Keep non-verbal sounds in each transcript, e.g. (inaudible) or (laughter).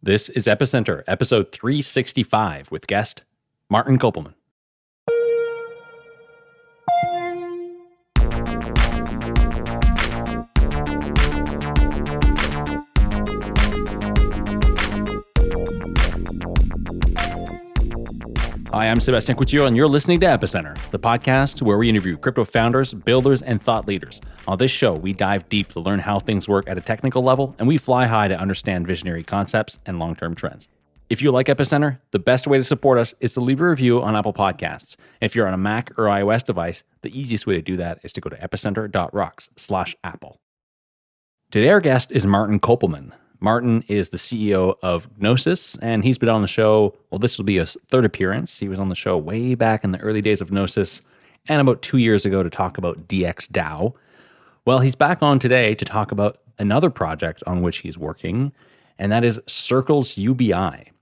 This is Epicenter, episode 365, with guest Martin Köppelmann. Hi, I'm Sebastien Couture, and you're listening to Epicenter, the podcast where we interview crypto founders, builders, and thought leaders. On this show, we dive deep to learn how things work at a technical level, and we fly high to understand visionary concepts and long term trends. If you like Epicenter, the best way to support us is to leave a review on Apple Podcasts. If you're on a Mac or iOS device, the easiest way to do that is to go to epicenter.rocks slash Apple. Today, our guest is Martin Köppelmann. Martin is the CEO of Gnosis, and he's been on the show. Well, this will be his third appearance. He was on the show way back in the early days of Gnosis and about two years ago to talk about DXDAO. Well, he's back on today to talk about another project on which he's working, and that is Circles UBI.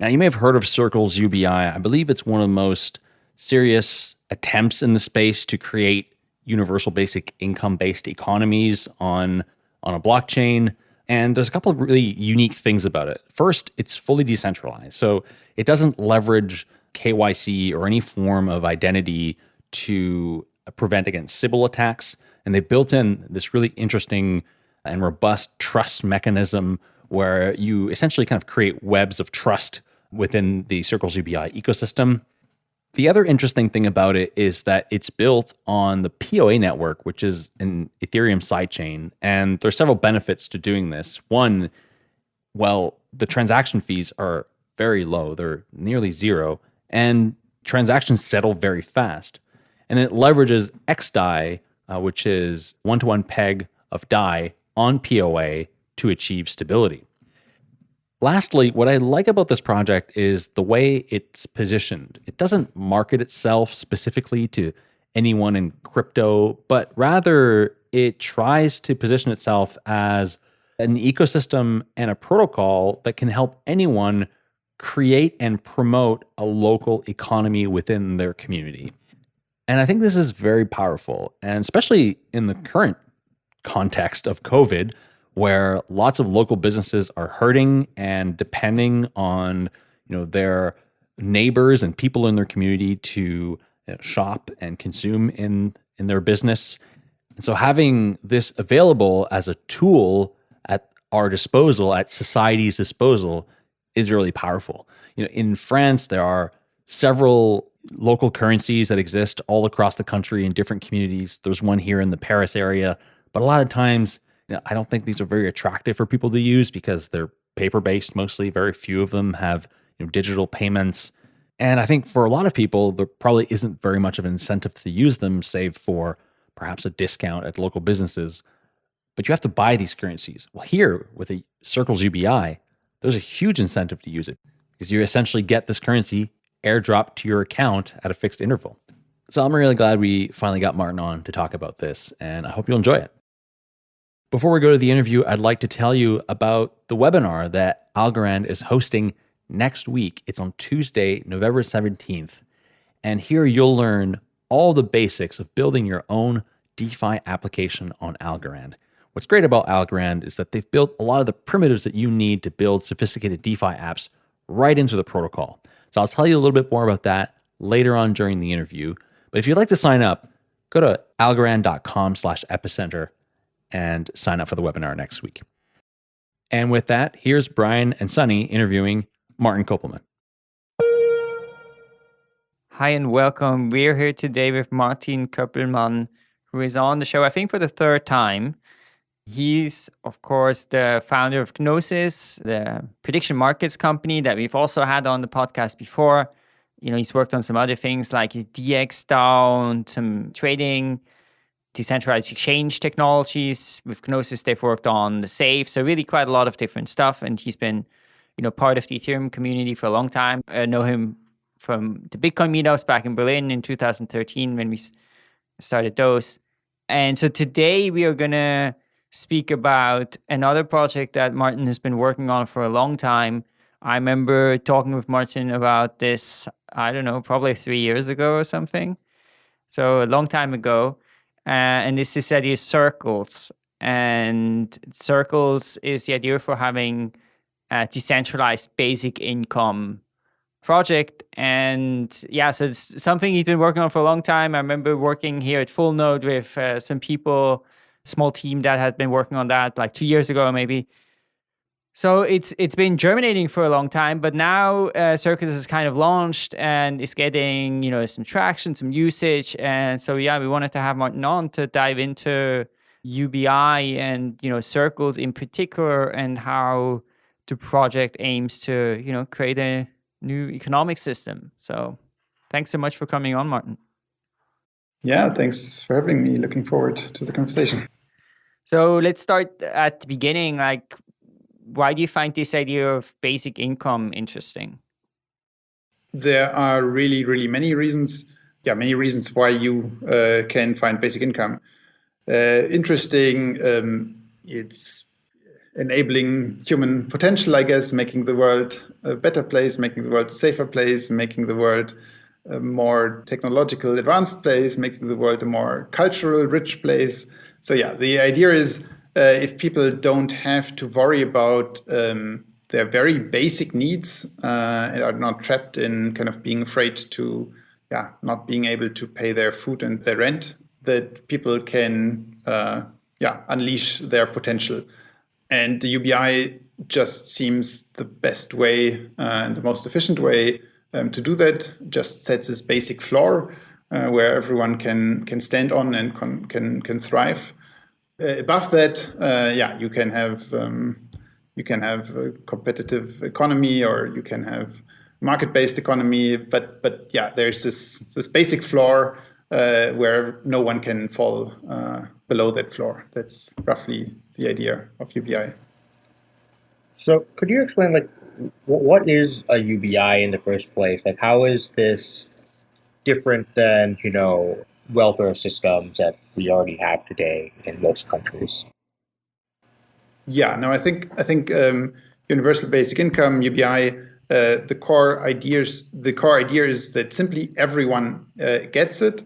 Now, you may have heard of Circles UBI. I believe it's one of the most serious attempts in the space to create universal basic income based economies on, on a blockchain. And there's a couple of really unique things about it. First, it's fully decentralized. So it doesn't leverage KYC or any form of identity to prevent against Sybil attacks. And they've built in this really interesting and robust trust mechanism where you essentially kind of create webs of trust within the Circles UBI ecosystem. The other interesting thing about it is that it's built on the POA network, which is an Ethereum sidechain. And there's several benefits to doing this. One, well, the transaction fees are very low, they're nearly zero, and transactions settle very fast. And it leverages XDAI, uh, which is one to one peg of DAI on POA to achieve stability. Lastly, what I like about this project is the way it's positioned. It doesn't market itself specifically to anyone in crypto, but rather it tries to position itself as an ecosystem and a protocol that can help anyone create and promote a local economy within their community. And I think this is very powerful, and especially in the current context of COVID, where lots of local businesses are hurting and depending on you know their neighbors and people in their community to you know, shop and consume in in their business. And so having this available as a tool at our disposal, at society's disposal, is really powerful. You know, in France, there are several local currencies that exist all across the country in different communities. There's one here in the Paris area, but a lot of times I don't think these are very attractive for people to use because they're paper based mostly. Very few of them have you know, digital payments. And I think for a lot of people, there probably isn't very much of an incentive to use them, save for perhaps a discount at local businesses. But you have to buy these currencies. Well, here with a Circles UBI, there's a huge incentive to use it because you essentially get this currency airdropped to your account at a fixed interval. So I'm really glad we finally got Martin on to talk about this, and I hope you'll enjoy it. Before we go to the interview, I'd like to tell you about the webinar that Algorand is hosting next week. It's on Tuesday, November 17th. And here you'll learn all the basics of building your own DeFi application on Algorand. What's great about Algorand is that they've built a lot of the primitives that you need to build sophisticated DeFi apps right into the protocol. So I'll tell you a little bit more about that later on during the interview. But if you'd like to sign up, go to algorand.com slash epicenter and sign up for the webinar next week. And with that, here's Brian and Sunny interviewing Martin Köppelmann. Hi and welcome. We're here today with Martin Köppelmann, who is on the show, I think, for the third time. He's, of course, the founder of Gnosis, the prediction markets company that we've also had on the podcast before. You know, he's worked on some other things like DXDAO, some trading decentralized exchange technologies. With Gnosis, they've worked on the safe. So really quite a lot of different stuff. And he's been, you know, part of the Ethereum community for a long time. I know him from the Bitcoin meetups back in Berlin in 2013 when we started those. And so today we are going to speak about another project that Martin has been working on for a long time. I remember talking with Martin about this, I don't know, probably three years ago or something. So a long time ago. Uh, and this is the idea of circles. And circles is the idea for having a decentralized basic income project. And yeah, so it's something he's been working on for a long time. I remember working here at Full Node with uh, some people, small team that had been working on that like two years ago, maybe. So it's it's been germinating for a long time, but now uh, Circles is kind of launched and is getting you know some traction, some usage, and so yeah, we wanted to have Martin on to dive into UBI and you know circles in particular and how the project aims to you know create a new economic system. So thanks so much for coming on, Martin. Yeah, thanks for having me. Looking forward to the conversation. So let's start at the beginning. Like, why do you find this idea of basic income interesting? There are really, really many reasons. Yeah, many reasons why you uh, can find basic income uh, interesting. Um, it's enabling human potential, I guess, making the world a better place, making the world a safer place, making the world a more technological advanced place, making the world a more cultural rich place. So yeah, the idea is if people don't have to worry about um, their very basic needs uh, and are not trapped in kind of being afraid to, yeah, not being able to pay their food and their rent, that people can, uh, yeah, unleash their potential. And the UBI just seems the best way uh, and the most efficient way um, to do that. Just sets this basic floor uh, where everyone can can stand on and can can, can thrive. Uh, above that, uh, yeah, you can have um, you can have a competitive economy or you can have market-based economy. But but yeah, there's this this basic floor uh, where no one can fall uh, below that floor. That's roughly the idea of UBI. So could you explain like what is a UBI in the first place? Like how is this different than, you know, welfare systems that we already have today in most countries? Yeah, no, I think I think um, universal basic income UBI. Uh, the core ideas, the core idea is that simply everyone uh, gets it,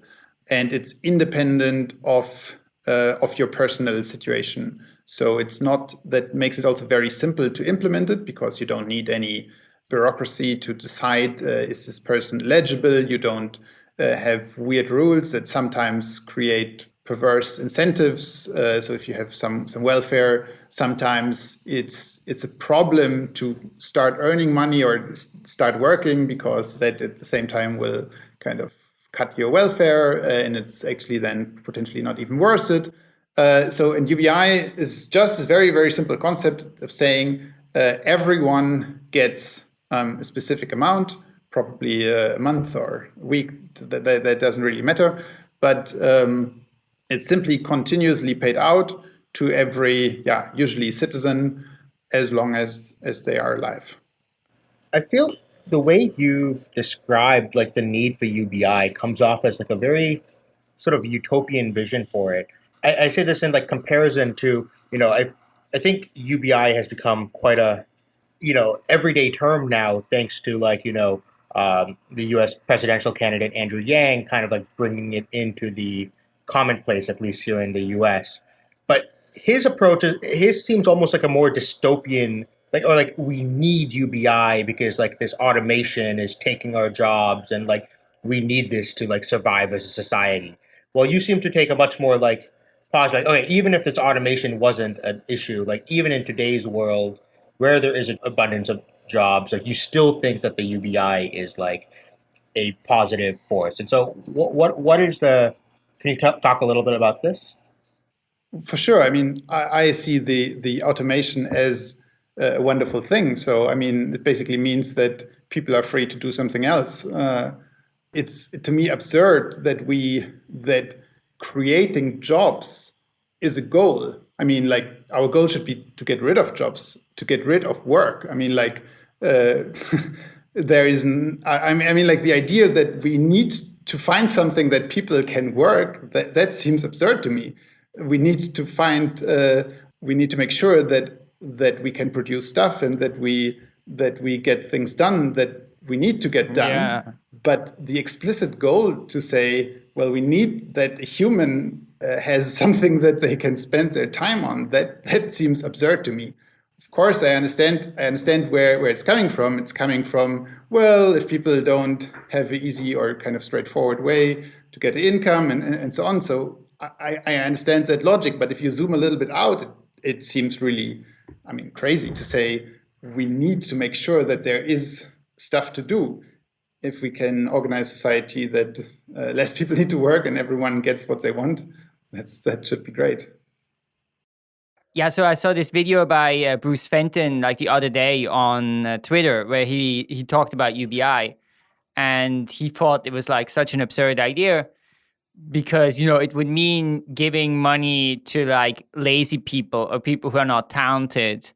and it's independent of uh, of your personal situation. So it's not that makes it also very simple to implement it because you don't need any bureaucracy to decide uh, is this person eligible. You don't uh, have weird rules that sometimes create perverse incentives. Uh, so if you have some some welfare, sometimes it's it's a problem to start earning money or start working because that at the same time will kind of cut your welfare, uh, and it's actually then potentially not even worth it. Uh, so in UBI is just a very, very simple concept of saying uh, everyone gets um, a specific amount, probably a month or a week, that, that, that doesn't really matter, but um, it's simply continuously paid out to every, yeah, usually citizen as long as, as they are alive. I feel the way you've described like the need for UBI comes off as like a very sort of utopian vision for it. I, I say this in like comparison to, you know, I I think UBI has become quite a, you know, everyday term now, thanks to like, you know, um, the U.S. presidential candidate Andrew Yang kind of like bringing it into the commonplace, at least here in the U.S. But his approach, is, his seems almost like a more dystopian like or like we need UBI because like this automation is taking our jobs and like we need this to like survive as a society. Well, you seem to take a much more like positive, like okay, even if this automation wasn't an issue, like even in today's world where there is an abundance of jobs, like you still think that the UBI is like a positive force. And so, what what what is the? Can you talk a little bit about this? For sure. I mean, I, I see the the automation as a wonderful thing. So, I mean, it basically means that people are free to do something else. Uh, it's to me absurd that we that creating jobs is a goal. I mean, like our goal should be to get rid of jobs, to get rid of work. I mean, like uh, (laughs) there is, I mean, I mean, like the idea that we need to find something that people can work. That that seems absurd to me. We need to find. Uh, we need to make sure that that we can produce stuff and that we that we get things done that we need to get done. Yeah. But the explicit goal to say, well, we need that a human uh, has something that they can spend their time on, that, that seems absurd to me. Of course, I understand. I understand where where it's coming from. It's coming from well, if people don't have an easy or kind of straightforward way to get income and and so on. So I, I understand that logic. But if you zoom a little bit out, it, it seems really, I mean, crazy to say we need to make sure that there is stuff to do if we can organize society that uh, less people (laughs) need to work and everyone gets what they want, that's that should be great. Yeah, so I saw this video by uh, Bruce Fenton like the other day on uh, Twitter where he he talked about UBI and he thought it was like such an absurd idea because you know it would mean giving money to like lazy people or people who are not talented.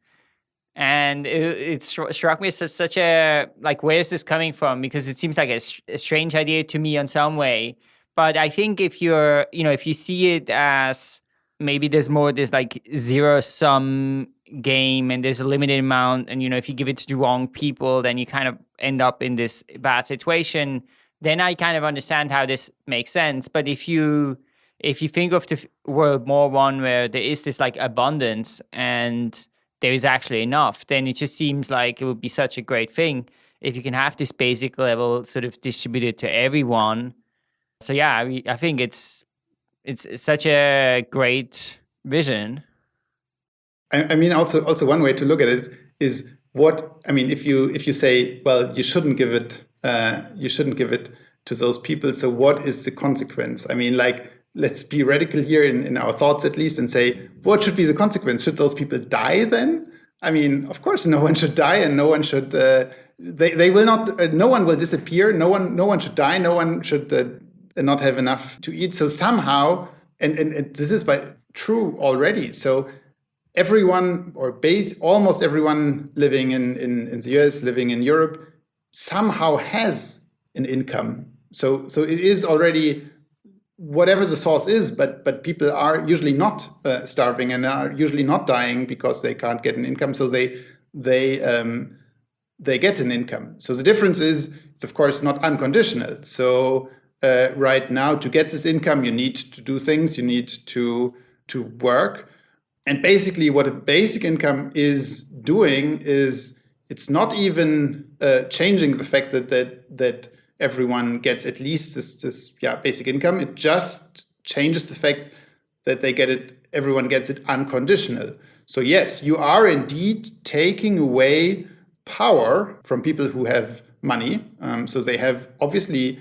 And it, it struck me as such a like where is this coming from? Because it seems like a, a, strange idea to me in some way. But i think if you're you know if you see it as maybe there's more this like zero sum game and there's a limited amount and you know if you give it to the wrong people then you kind of end up in this bad situation then i kind of understand how this makes sense but if you if you think of the world more one where there is this like abundance and there is actually enough, then it just seems like it would be such a great thing if you can have this basic level sort of distributed to everyone. So yeah, I, I think it's it's such a great vision. I, I mean, also also one way to look at it is what I mean. If you if you say, well, you shouldn't give it, uh, you shouldn't give it to those people. So what is the consequence? I mean, like let's be radical here in, in our thoughts at least and say, what should be the consequence? Should those people die then? I mean, of course, no one should die and no one should, uh, they, they will not, uh, no one will disappear. No one, no one should die. No one should uh, not have enough to eat. So somehow, and, and, and this is by true already. So everyone or base, almost everyone living in, in, in the US, living in Europe, somehow has an income. So, so it is already whatever the source is, but but people are usually not uh, starving and are usually not dying because they can't get an income. So they they um, they get an income. So the difference is it's of course not unconditional. So uh, right now to get this income, you need to do things. You need to to work. And basically, what a basic income is doing is it's not even uh, changing the fact that that that everyone gets at least this, this yeah, basic income. It just changes the fact that they get it, everyone gets it unconditional. So yes, you are indeed taking away power from people who have money. Um, so they have obviously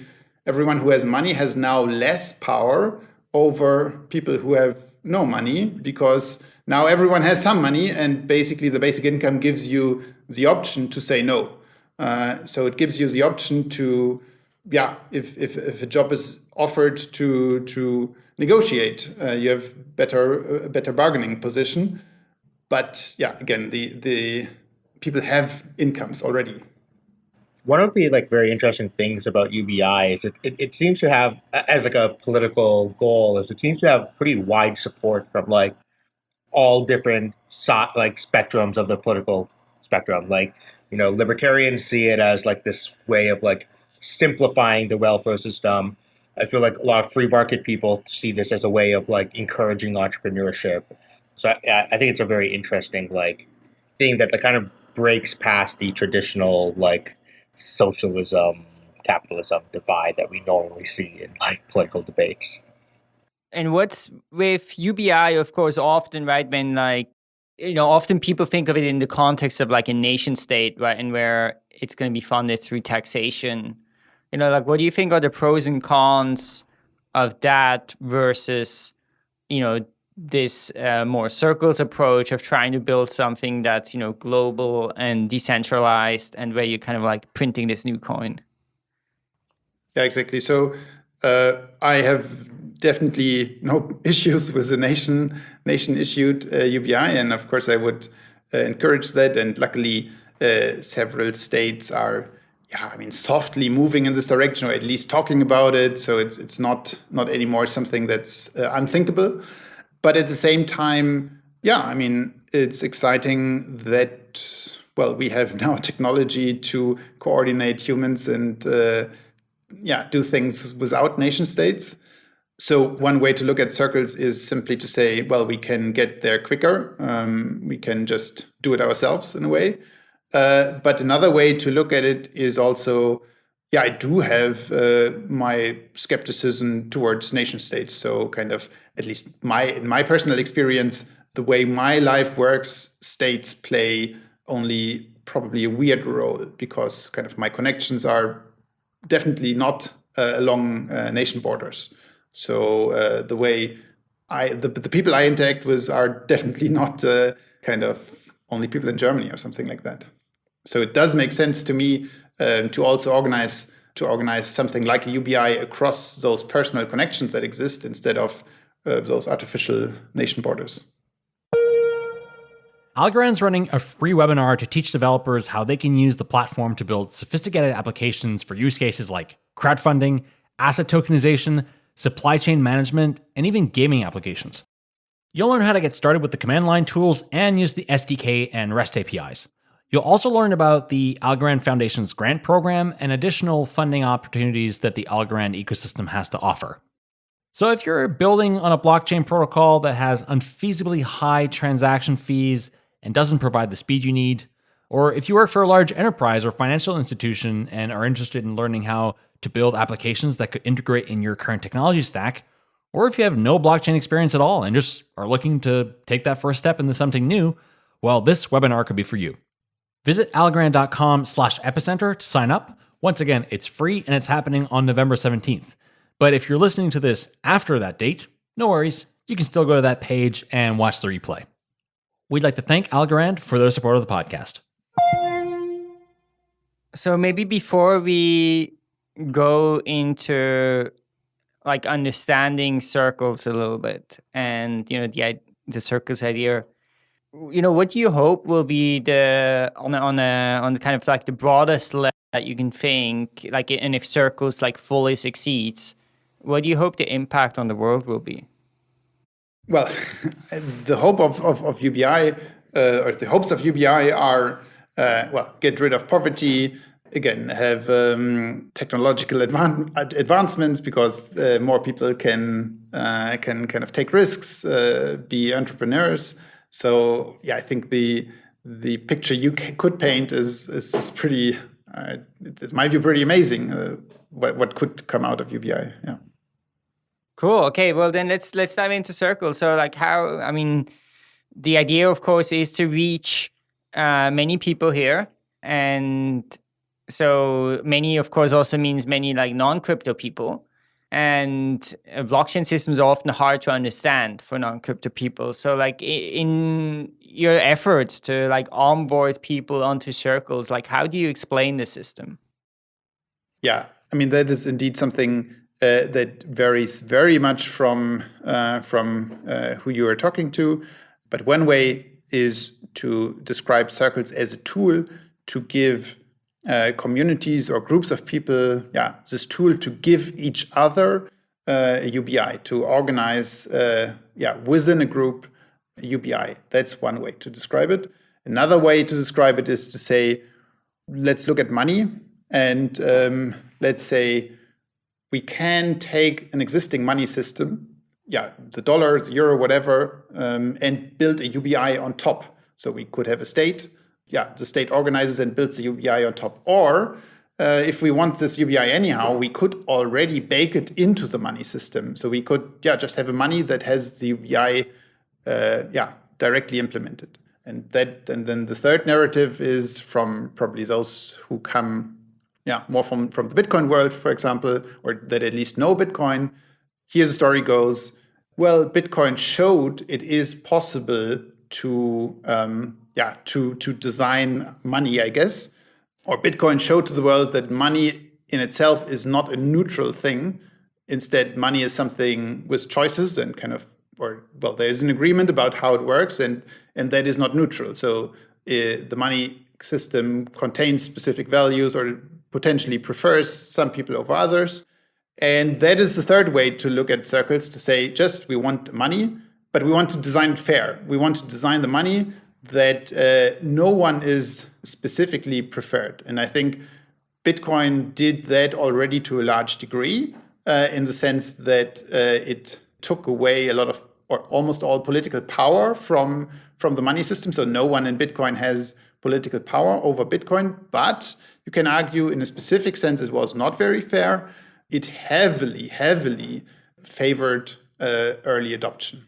everyone who has money has now less power over people who have no money because now everyone has some money and basically the basic income gives you the option to say no. Uh, so it gives you the option to, yeah, if, if, if a job is offered to to negotiate, uh, you have better better bargaining position. But yeah, again, the the people have incomes already. One of the like very interesting things about UBI is it, it, it seems to have as like a political goal is it seems to have pretty wide support from like all different so, like spectrums of the political spectrum. Like you know, libertarians see it as like this way of like simplifying the welfare system. I feel like a lot of free market people see this as a way of like encouraging entrepreneurship. So I, I think it's a very interesting like thing that like, kind of breaks past the traditional like socialism capitalism divide that we normally see in like political debates. And what's with UBI, of course, often right when like you know, often people think of it in the context of like a nation state, right, and where it's going to be funded through taxation. You know, like what do you think are the pros and cons of that versus, you know, this uh, more circles approach of trying to build something that's, you know, global and decentralized and where you're kind of like printing this new coin? Yeah, exactly. So uh, I have definitely no (laughs) issues with the nation nation issued uh, UBI, and of course I would uh, encourage that. And luckily, uh, several states are, yeah, I mean, softly moving in this direction, or at least talking about it. So it's it's not not anymore something that's uh, unthinkable. But at the same time, yeah, I mean, it's exciting that well, we have (laughs) now technology to coordinate humans and uh, yeah, do things without nation states. So one way to look at circles is simply to say, well, we can get there quicker. Um, we can just do it ourselves in a way. Uh, but another way to look at it is also, yeah, I do have uh, my skepticism towards nation states. So kind of, at least my in my personal experience, the way my life works, states play only probably a weird role because kind of my connections are definitely not uh, along uh, nation borders. So uh, the way I the, the people I interact with are definitely not uh, kind of only people in Germany or something like that. So it does make sense to me um, to also organize to organize something like a UBI across those personal connections that exist instead of uh, those artificial nation borders. Algorand's running a free webinar to teach developers how they can use the platform to build sophisticated applications for use cases like crowdfunding, asset tokenization, supply chain management, and even gaming applications. You'll learn how to get started with the command line tools and use the SDK and REST APIs. You'll also learn about the Algorand Foundation's grant program and additional funding opportunities that the Algorand ecosystem has to offer. So if you're building on a blockchain protocol that has unfeasibly high transaction fees and doesn't provide the speed you need, or if you work for a large enterprise or financial institution and are interested in learning how to build applications that could integrate in your current technology stack, or if you have no blockchain experience at all and just are looking to take that first step into something new, well, this webinar could be for you. Visit algorand.com slash epicenter to sign up. Once again, it's free and it's happening on November 17th. But if you're listening to this after that date, no worries. You can still go to that page and watch the replay. We'd like to thank Algorand for their support of the podcast. So maybe before we go into like understanding circles a little bit and you know the the circles idea you know what do you hope will be the on a, on a on the kind of like the broadest level that you can think like and if circles like fully succeeds what do you hope the impact on the world will be well, (laughs) the hope of, of, of UBI, uh, or the hopes of UBI are, uh, well, get rid of poverty, again, have um, technological advan advancements because uh, more people can, uh, can kind of take risks, uh, be entrepreneurs. So, yeah, I think the, the picture you could paint is, is, is pretty, uh, it's my view, pretty amazing, what, what could come out of UBI, yeah. Cool. Okay. Well, then let's let's dive into circles. So, like, how? I mean, the idea, of course, is to reach uh, many people here, and so many, of course, also means many like non-crypto people. And uh, blockchain systems are often hard to understand for non-crypto people. So, like, in your efforts to like onboard people onto circles, like, how do you explain the system? Yeah, I mean that is indeed something uh, that varies very much from uh, from uh, who you are talking to. But one way is to describe circles as a tool to give uh, communities or groups of people, yeah, this tool to give each other uh, a UBI to organize, uh, yeah, within a group UBI. That's one way to describe it. Another way to describe it is to say, let's look at money and um, let's say we can take an existing money system, yeah, the dollar, the euro, whatever, um, and build a UBI on top. So we could have a state, yeah, the state organizes and builds the UBI on top. Or uh, if we want this UBI anyhow, we could already bake it into the money system. So we could, yeah, just have a money that has the UBI, uh, yeah, directly implemented. And that, and then the third narrative is from probably those who come yeah, more from, from the Bitcoin world, for example, or that at least know Bitcoin. Here the story goes, well, Bitcoin showed it is possible to, um, yeah, to, to design money, I guess. Or Bitcoin showed to the world that money in itself is not a neutral thing. Instead, money is something with choices and kind of, or well, there's an agreement about how it works, and and that is not neutral. So uh, the money system contains specific values or potentially prefers some people over others. And that is the third way to look at circles to say, just we want money, but we want to design it fair. We want to design the money that uh, no one is specifically preferred. And I think Bitcoin did that already to a large degree. uh, in the sense that uh, it took away a lot of or almost all political power from from the money system. So no one in Bitcoin has political power over Bitcoin, but you can argue in a specific sense it was not very fair. It heavily, heavily favored uh, early adoption.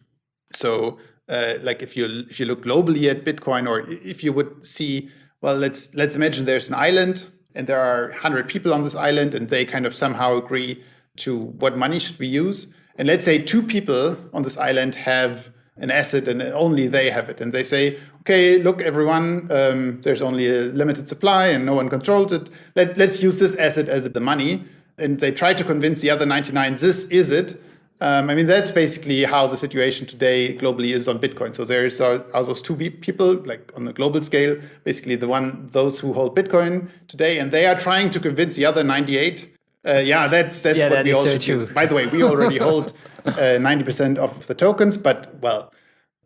So uh, like if you if you look globally at Bitcoin or if you would see, well, let's let's imagine there's an island and there are 100 people on this island and they kind of somehow agree to what money should we use. And let's say two people on this island have an asset and only they have it. And they say, okay, look, everyone, um, there's only a limited supply and no one controls it. Let, let's use this asset as the money. And they try to convince the other 99, this is it. Um, I mean, that's basically how the situation today globally is on Bitcoin. So there's are, are those two people, like on a global scale, basically the one, those who hold Bitcoin today, and they are trying to convince the other 98 uh, yeah, that's that's yeah, what that we also so choose. By the way, we already (laughs) hold uh, ninety uh, percent of the tokens, but well,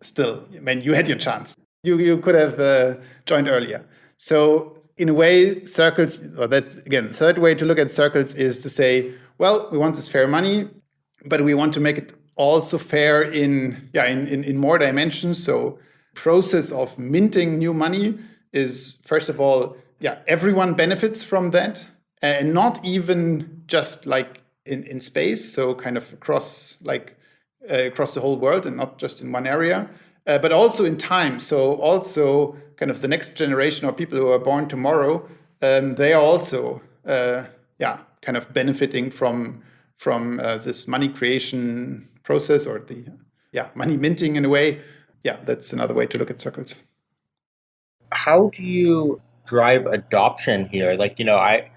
still, I mean, you had your chance. You you could have uh, joined earlier. So in a way, circles. Or that again, the third way to look at circles is to say, well, we want this fair money, but we want to make it also fair in yeah in in, in more dimensions. So process of minting new money is first of all yeah everyone benefits from that and not even just like in, in space, so kind of across like uh, across the whole world and not just in one area, uh, but also in time. So also kind of the next generation or people who are born tomorrow, um, they are also uh, yeah kind of benefiting from from uh, this money creation process or the yeah money minting in a way. Yeah, that's another way to look at circles. How do you drive adoption here? Like you know, I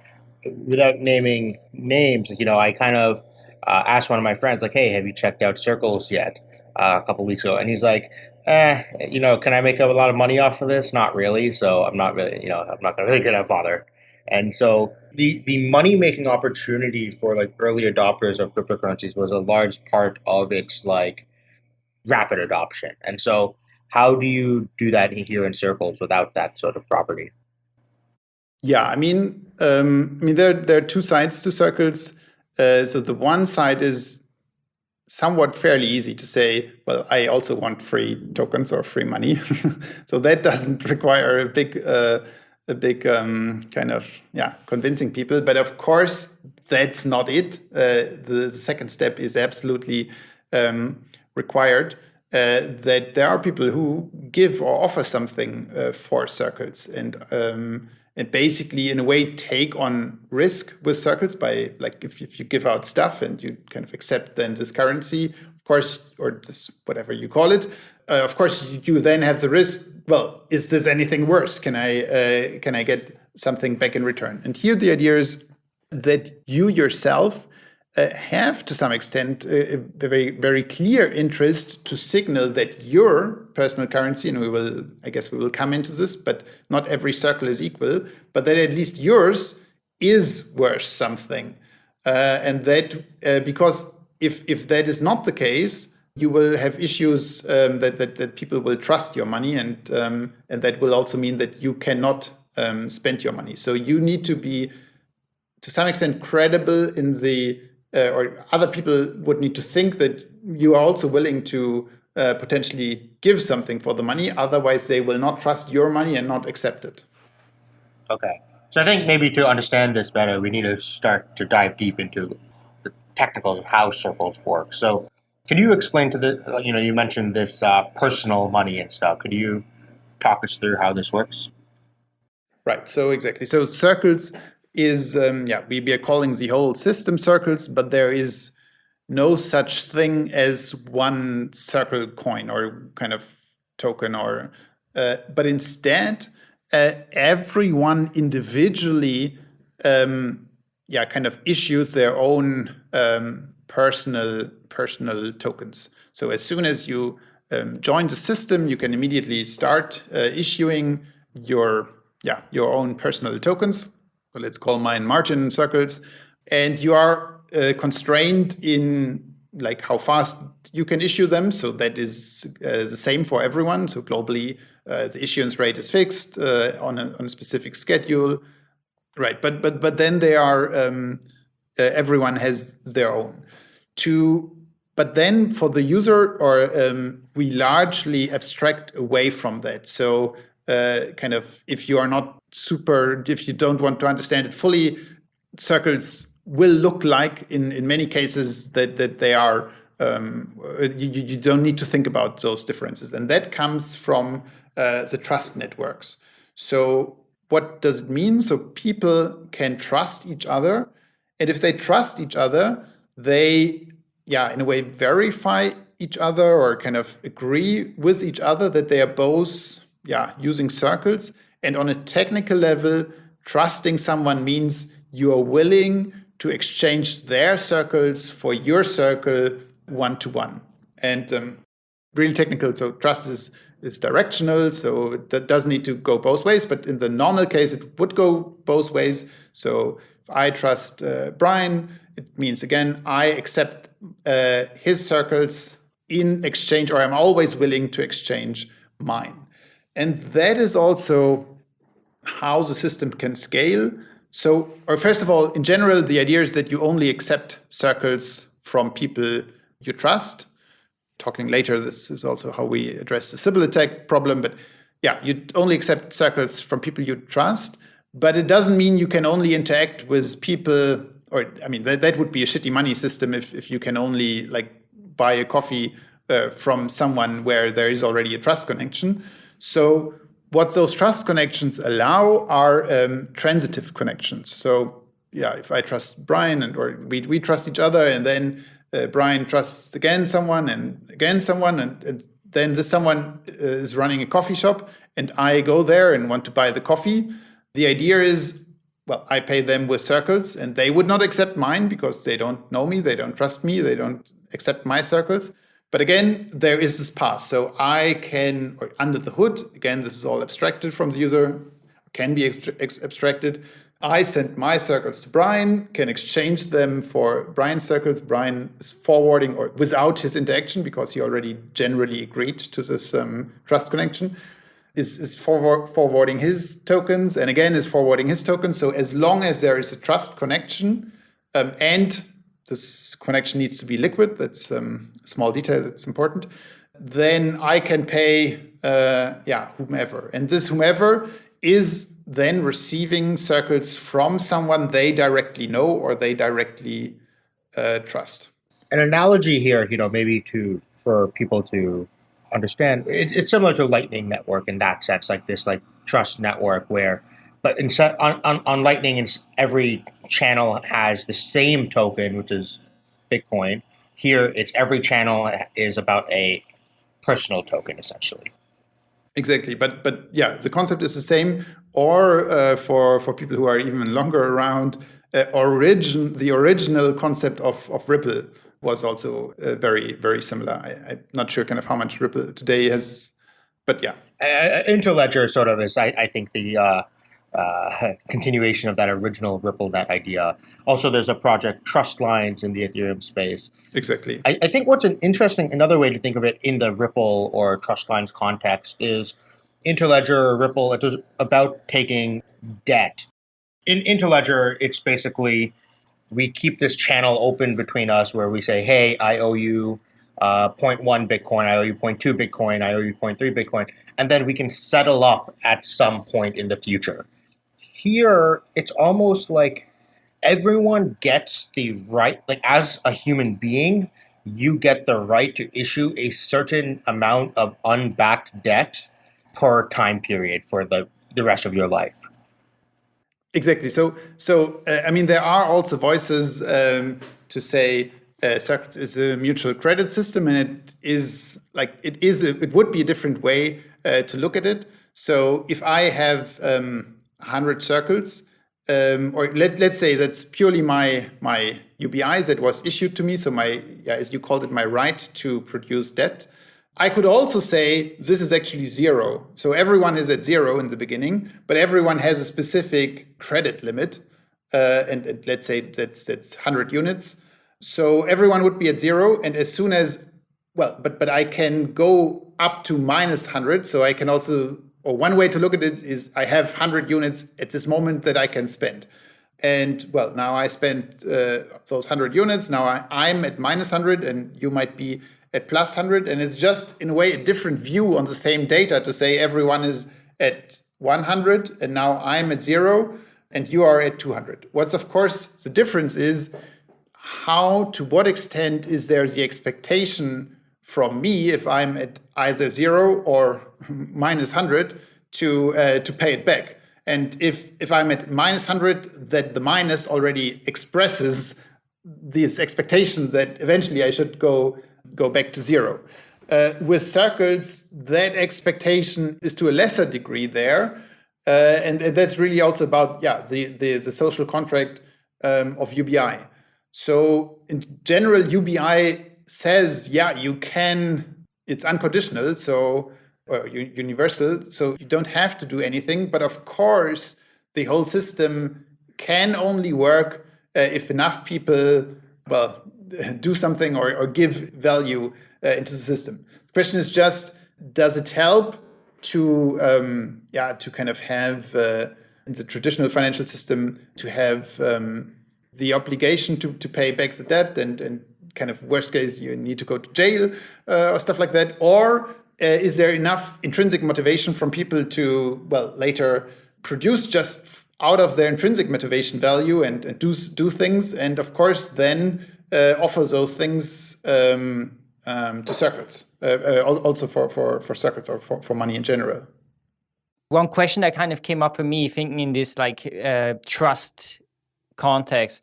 without naming names, you know, I kind of uh, asked one of my friends, like, "Hey, have you checked out Circles yet?" Uh, a couple weeks ago, and he's like, "Eh, you know, can I make a lot of money off of this? Not really. So I'm not really, you know, I'm not really gonna bother." And so the the money making opportunity for like early adopters of cryptocurrencies was a large part of its like rapid adoption. And so, how do you do that here in Circles without that sort of property? Yeah, I mean, um, I mean, there there are two sides to circles. Uh, so the one side is somewhat fairly easy to say. Well, I also want free tokens or free money, (laughs) so that doesn't (laughs) require a big uh, a big um, kind of yeah convincing people. But of course, that's not it. Uh, the, the, second step is absolutely um, required. Uh, that there are people who give or offer something uh, for circles and um, and basically in a way take on risk with circles by like if, if you give out stuff and you kind of accept then this currency of course or this whatever you call it uh, of course you, then have the risk well is this anything worse? Can i uh, can i get something back in return? And here the idea is that you yourself uh, have to some extent a very very clear interest to signal that your personal currency and we will i guess we will come into this but not every circle is equal but that at least yours is worth something. Uh, and that uh, because if if that is not the case you will have issues um, that, that that people will trust your money and um, and that will also mean that you cannot um, spend your money so you need to be to some extent credible in the uh, or other people would need to think that you are also willing to uh, potentially give something for the money. Otherwise, they will not trust your money and not accept it. Okay. So I think maybe to understand this better, we need to start to dive deep into the technicals of how circles work. So can you explain to the, you know, you mentioned this uh, personal money and stuff. Could you talk us through how this works? Right. So exactly. So circles is, um, yeah, we, we are calling the whole system circles, but there is no such thing as one circle coin or kind of token or, uh, but instead, uh, everyone individually, um, yeah, kind of issues their own um, personal personal tokens. So as soon as you um, join the system, you can immediately start uh, issuing your yeah your own personal tokens so let's call mine Martin circles, and you are uh, constrained in like how fast you can issue them. So that is uh, the same for everyone. So globally, uh, the issuance rate is fixed uh, on, a, on a specific schedule, right? But but but then there are um, uh, everyone has their own. To but then for the user, or um, we largely abstract away from that. So uh, kind of if you are not super, if you don't want to understand it fully, circles will look like in, in many cases that, that they are, um, you, you don't need to think about those differences. And that comes from uh, the trust networks. So what does it mean? So people can trust each other. And if they trust each other, they, yeah, in a way, verify each other or kind of agree with each other that they are both, yeah, using circles. And on a technical level, trusting someone means you are willing to exchange their circles for your circle one to one. And um, really technical, so trust is is directional, so that does need to go both ways. But in the normal case, it would go both ways. So if I trust uh, Brian, it means again I accept uh, his circles in exchange, or I'm always willing to exchange mine. And that is also how the system can scale. So, or first of all, in general, the idea is that you only accept circles from people you trust talking later, this is also how we address the Sybil attack problem. But yeah, you only accept circles from people you trust, but it doesn't mean you can only interact with people, or I mean, that, that would be a shitty money system if, if you can only like buy a coffee uh, from someone where there is already a trust connection. So what those trust connections allow are um, transitive connections. So yeah, if I trust Brian and or we, we trust each other and then uh, Brian trusts again someone and again someone, and, and then this someone uh, is running a coffee shop, and I go there and want to buy the coffee. The idea is, well, I pay them with circles, and they would not accept mine because they don't know me, they don't trust me, they don't accept my circles. But again, there is this path. So I can, or under the hood, again, this is all abstracted from the user, can be abstracted. I send my circles to Brian, can exchange them for Brian's circles. Brian is forwarding or without his interaction because he already generally agreed to this um, trust connection, is, is forward, forwarding his tokens and again is forwarding his tokens. So as long as there is a trust connection um, and this connection needs to be liquid, that's um, a small detail that's important, then I can pay, uh, yeah, whomever. And this whomever is then receiving circles from someone they directly know or they directly uh, trust. An analogy here, you know, maybe to for people to understand, it, it's similar to Lightning Network in that sense, like this, like trust network where, but instead on, on, on Lightning, every channel has the same token, which is Bitcoin. Here, it's every channel is about a personal token, essentially. Exactly, but but yeah, the concept is the same. Or uh, for for people who are even longer around, uh, origin the original concept of of Ripple was also uh, very very similar. I, am not sure kind of how much Ripple today has, but yeah. Uh, Interledger sort of is, I, I think, the uh, uh, continuation of that original Ripple RippleNet idea. Also, there's a project Trust Lines in the Ethereum space. Exactly. I, I, think what's an interesting, another way to think of it in the Ripple or Trust Lines context is Interledger or Ripple, it was about taking debt. In Interledger, it's basically we keep this channel open between us where we say, hey, I owe you uh, 0.1 Bitcoin, I owe you 0.2 Bitcoin, I owe you 0.3 Bitcoin, and then we can settle up at some point in the future. Here it's almost like everyone gets the right like as a human being you get the right to issue a certain amount of unbacked debt per time period for the the rest of your life exactly so so uh, i mean there are also voices um, to say uh, is a mutual credit system, and it is like it is. A, it would be a different way uh, to look at it. So if I have um, 100 circles, um, or let, let's say that's purely my, my UBI that was issued to me. So my, yeah, as you called it, my right to produce debt. I could also say this is actually zero. So everyone is at zero in the beginning, but everyone has a specific credit limit. Uh, and, and, let's say that's, that's 100 units. So everyone would be at zero. And as soon as, well, but, but I can go up to minus 100. So I can also or one way to look at it is I have 100 units at this moment that I can spend. And well, now I spent uh, those 100 units. Now I, I'm at minus 100 and you might be at plus 100. And it's just in a way a different view on the same data to say everyone is at 100 and now I'm at zero and you are at 200. What's of course the difference is how, to what extent is there the expectation from me if I'm at either zero or (laughs) minus 100 to, uh, to pay it back. And if, if I'm at minus 100, that the minus already expresses this expectation that eventually I should go, go back to zero. Uh, with circles, that expectation is to a lesser degree there. Uh, and, and, that's really also about yeah the, the, the social contract um, of UBI. So in general, UBI says, yeah, you can, it's unconditional. So or universal, so you don't have to do anything. But of course, the whole system can only work uh, if enough people, well, do something or, or give value uh, into the system. The question is just, does it help to, um, yeah, to kind of have uh, in the traditional financial system to have um, the obligation to, to pay back the debt and, and kind of worst case you need to go to jail uh, or stuff like that or uh, is there enough intrinsic motivation from people to, well, later produce just out of their intrinsic motivation value and, and do, do things, and of course then uh, offer those things um, um, to circles, uh, uh, also for, for, for circles or for, for money in general. One question that kind of came up for me thinking in this like uh, trust context.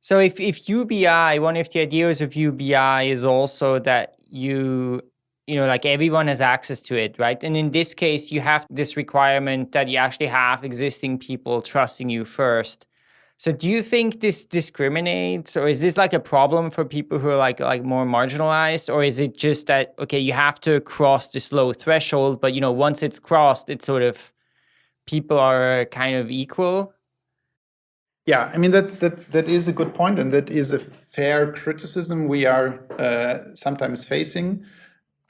So if, if UBI, one of the ideas of UBI is also that you you know, like everyone has access to it, right? And in this case, you have this requirement that you actually have existing people trusting you first. So do you think this discriminates or is this like a problem for people who are like like more marginalized or is it just that okay you have to cross this low threshold but you know once it's crossed it's sort of people are kind of equal? Yeah, I mean that's that that is a good point and that is a fair criticism we are uh, sometimes facing.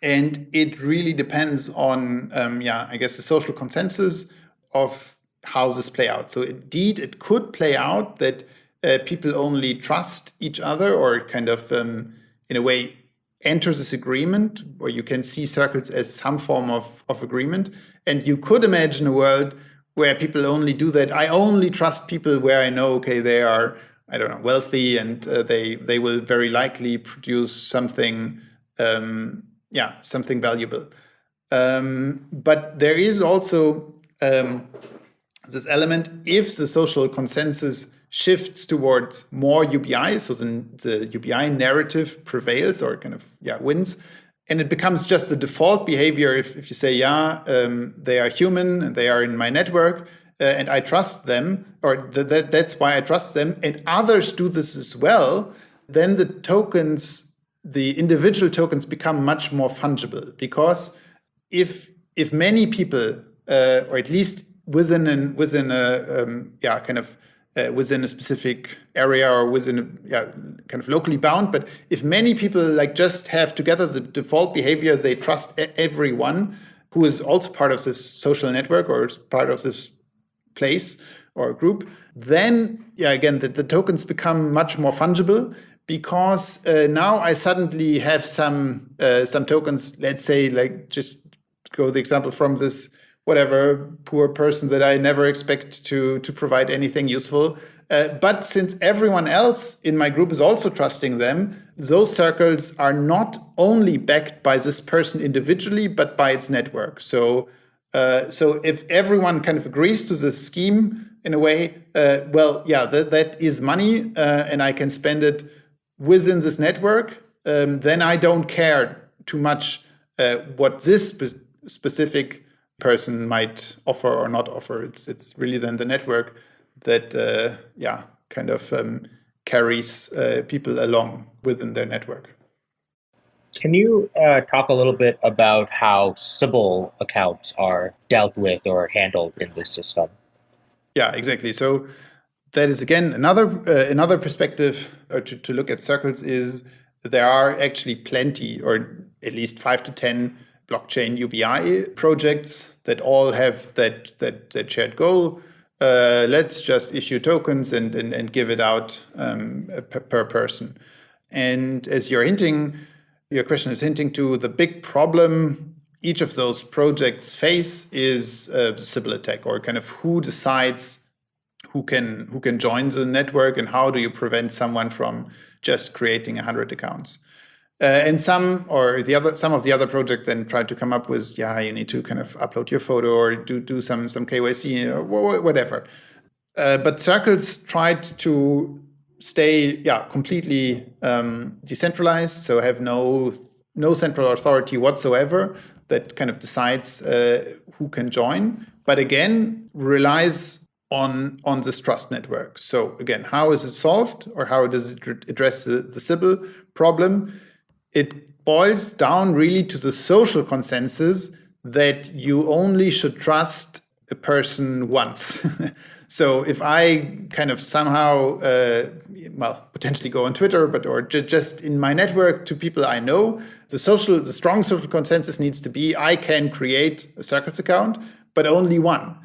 And it really depends on, um, yeah, I guess the social consensus of how this play out. So indeed, it could play out that uh, people only trust each other or kind of, um, in a way, enter this agreement, or you can see circles as some form of, of agreement. And you could imagine a world where people only do that. I only trust people where I know, okay, they are, I don't know, wealthy and uh, they, they will very likely produce something um, yeah, something valuable. Um, but there is also um, this element, if the social consensus shifts towards more UBI, so the, the UBI narrative prevails or kind of yeah wins, and it becomes just the default behavior if, if you say, yeah, um, they are human and they are in my network, uh, and I trust them, or th that, that's why I trust them, and others do this as well, then the tokens the individual tokens become much more fungible because if if many people uh, or at least within an within a um, yeah kind of uh, within a specific area or within a yeah kind of locally bound but if many people like just have together the default behavior they trust everyone who is also part of this social network or is part of this place or group then yeah again the, the tokens become much more fungible because uh, now I suddenly have some uh, some tokens. Let's say, like just go the example from this whatever poor person that I never expect to to provide anything useful. Uh, but since everyone else in my group is also trusting them, those circles are not only backed by this person individually, but by its network. So. Uh, so if everyone kind of agrees to this scheme in a way, uh, well, yeah, that, that is money uh, and I can spend it within this network, um, then I don't care too much uh, what this spe specific person might offer or not offer. It's it's really then the network that uh, yeah kind of um, carries uh, people along within their network. Can you uh, talk a little bit about how Sybil accounts are dealt with or handled in this system? Yeah, exactly. So that is again another uh, another perspective uh, to, to look at circles is there are actually plenty or at least five to ten blockchain UBI projects that all have that that, that shared goal uh, let's just issue tokens and, and, and give it out um, per, per person. And as you're hinting, your question is hinting to the big problem each of those projects face is a Sybil attack or kind of who decides who can who can join the network and how do you prevent someone from just creating 100 accounts. Uh, and some or the other some of the other project then tried to come up with yeah you need to kind of upload your photo or do do some some KYC or whatever. Uh, but Circles tried to stay yeah completely um, decentralized, so have no no central authority whatsoever that kind of decides uh, who can join. But again, relies on on this trust network. So again, how is it solved, or how does it address the, the Sybil problem? It boils down really to the social consensus that you only should trust a person once. (laughs) so if I kind of somehow, uh, well, potentially go on Twitter, but or just in my network to people I know, the social, the strong social consensus needs to be I can create a Circles account, but only one.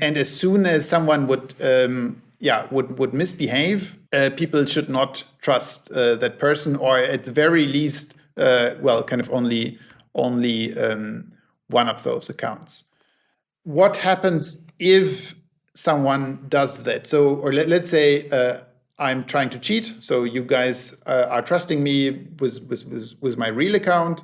And as soon as someone would, um, yeah, would would misbehave, uh, people should not trust uh, that person, or at the very least, uh, well, kind of only only um, one of those accounts what happens if someone does that? So, or let, us say uh, I'm trying to cheat. So you guys uh, are trusting me with, with, with, with my real account.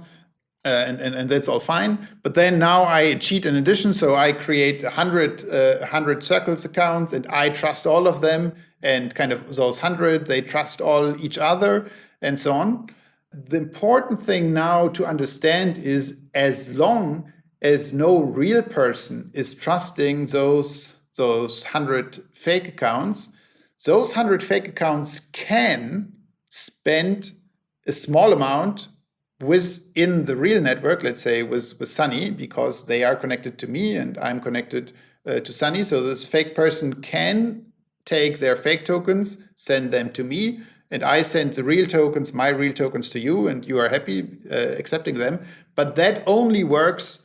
Uh, and, and, and that's all fine. But then now I cheat in addition. So I create 100, uh, 100 circles accounts and I trust all of them. And kind of those 100, they trust all each other and so on. The important thing now to understand is as long as no real person is trusting those those 100 fake accounts, those 100 fake accounts can spend a small amount within the real network, let's say with, with Sunny, because they are connected to me and I'm connected uh, to Sunny. So this fake person can take their fake tokens, send them to me, and I send the real tokens, my real tokens to you, and you are happy uh, accepting them. But that only works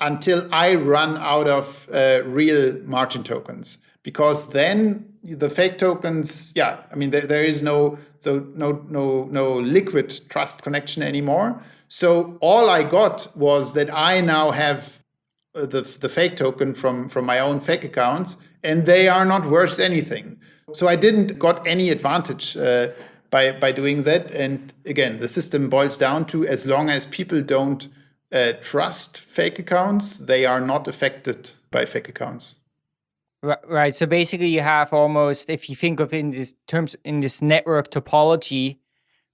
until I run out of uh, real Martin tokens, because then the fake tokens, yeah, I mean there, there is no so no no no liquid trust connection anymore. So all I got was that I now have uh, the the fake token from from my own fake accounts, and they are not worth anything. So I didn't got any advantage. Uh, by, by doing that. And again, the system boils down to as long as people don't uh, trust fake accounts, they are not affected by fake accounts. Right. So basically, you have almost, if you think of in this terms in this network topology,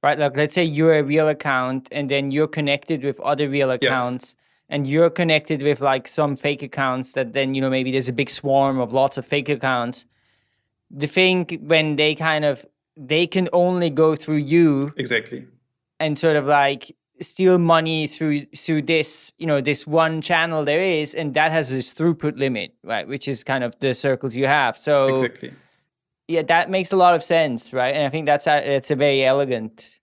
right? Like let's say you're a real account, and then you're connected with other real accounts, yes. And you're connected with like some fake accounts. That then you know maybe there's a big swarm of lots of fake accounts. The thing when they kind of they can only go through you exactly, and sort of like steal money through through this you know this one channel there is and that has this throughput limit right which is kind of the circles you have so exactly yeah that makes a lot of sense right and i think that's a it's a very elegant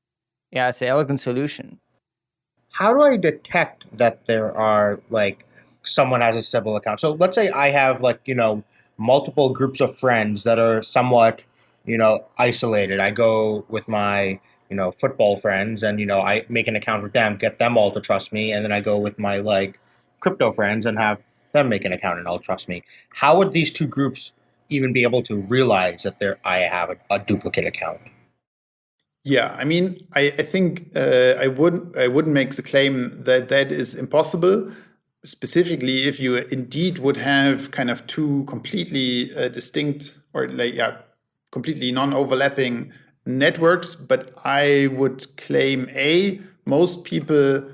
yeah it's an elegant solution how do i detect that there are like someone has a Sybil account so let's say i have like you know multiple groups of friends that are somewhat you know isolated i go with my you know, football friends and, you know, I make an account with them, get them all to trust me, and then I go with my like crypto friends and have them make an account and all trust me. How would these two groups even be able to realize that they I have a, a, duplicate account? Yeah, I mean, I, I think uh, I wouldn't I wouldn't make the claim that that is impossible. Specifically, if you indeed would have kind of two completely uh, distinct or like yeah, completely non-overlapping networks, but I would claim A, most people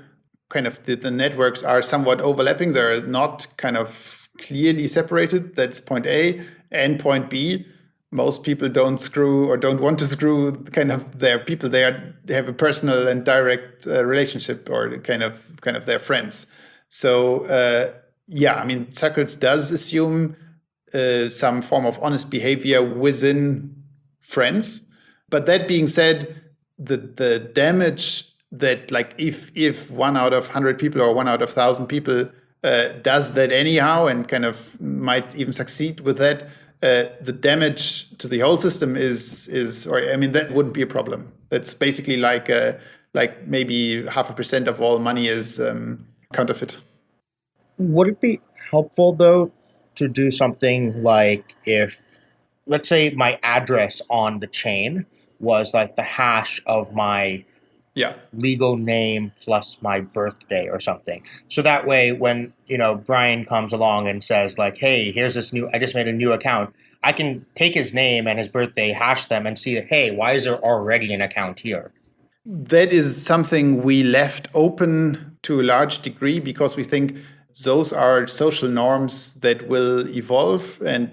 kind of the, the networks are somewhat overlapping. They're not kind of clearly separated. That's point A. And point B, most people don't screw or don't want to screw kind of their people. They are they have a personal and direct uh, relationship or kind of kind of their friends. So uh, yeah, I mean, Circles does assume uh, some form of honest behavior within friends but that being said, the the damage that like if if one out of hundred people or one out of thousand people uh, does that anyhow and kind of might even succeed with that, uh, the damage to the whole system is is or I mean that wouldn't be a problem. That's basically like uh, like maybe half a percent of all money is um, counterfeit. Would it be helpful though to do something like if, let's say, my address on the chain was like the hash of my yeah. legal name plus my birthday or something. So that way when you know brian comes along and says like hey here's this new i just made a new account i can take his name and his birthday hash them and see hey why is there already an account here? That is something we left open to a large degree because we think those are social norms that will evolve and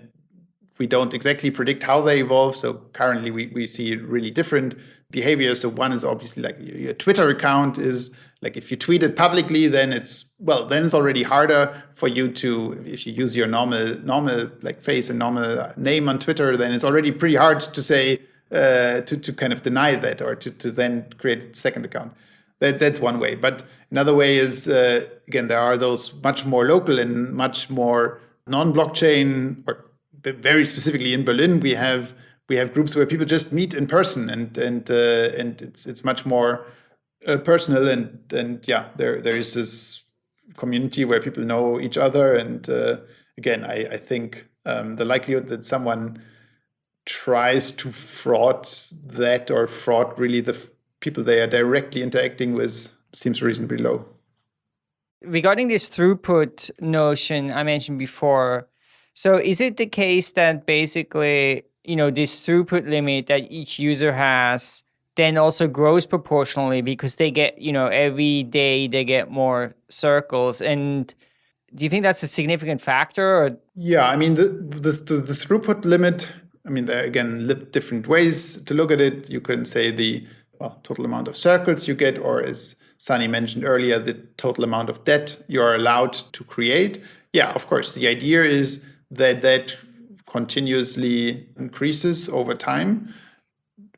we don't exactly predict how they evolve. So currently we, we see it really different behavior. So one is obviously like your Twitter account is like if you tweet it publicly, then it's well, then it's already harder for you to if you use your normal normal like face and normal name on Twitter, then it's already pretty hard to say uh, to to kind of deny that or to to then create a second account. That, that's one way. But another way is, uh, again, there are those much more local and much more non-blockchain, or very specifically in Berlin, we have we have groups where people just meet in person, and and uh, and it's it's much more uh, personal, and and yeah, there there is this community where people know each other, and uh, again, I I think um, the likelihood that someone tries to fraud that or fraud really the people they are directly interacting with seems reasonably low. Regarding this throughput notion I mentioned before, so is it the case that basically, you know, this throughput limit that each user has then also grows proportionally because they get, you know, every day they get more circles and do you think that's a significant factor? Or? Yeah, I mean, the, the, the throughput limit, I mean, there are again different ways to look at it. You can say the well, total amount of circles you get, or as Sunny mentioned earlier, the total amount of debt you're allowed to create. Yeah, of course, the idea is that that continuously increases over time.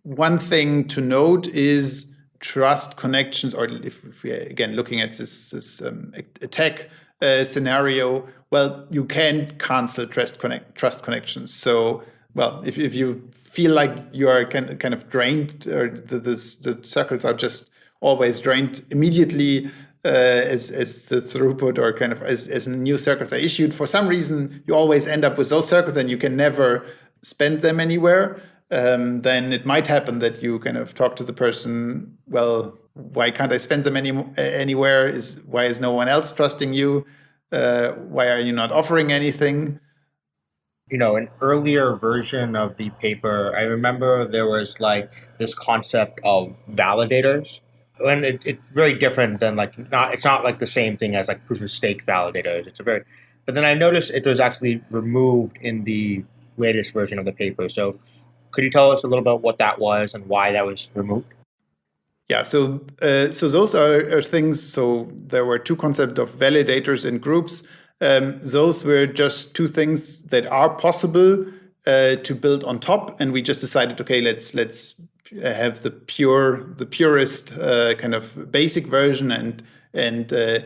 One thing to note is trust connections, or if we're again looking at this, this um, attack uh, scenario, well, you can cancel trust connect trust connections. So, well, if, if you feel like you are kind kind of drained or the, the, the circles are just always drained immediately as, as the throughput or kind of as, as new circles are issued. For some reason, you always end up with those circles and you can never spend them anywhere. Um, then it might happen that you kind of talk to the person, well, why can't I spend them any, anywhere? Is Why is no one else trusting you? Uh, why are you not offering anything? you know, an earlier version of the paper, I remember there was like this concept of validators. And it, it's very different than like not it's not like the same thing as like proof of stake validators. It's a very but then I noticed it was actually removed in the latest version of the paper. So could you tell us a little about what that was and why that was removed? Yeah, so uh, so those are, are, things. So there were two concepts of validators and groups. Um, those were just two things that are possible uh, to build on top, and we just decided, okay, let's let's have the pure, the purest uh, kind of basic version, and and uh,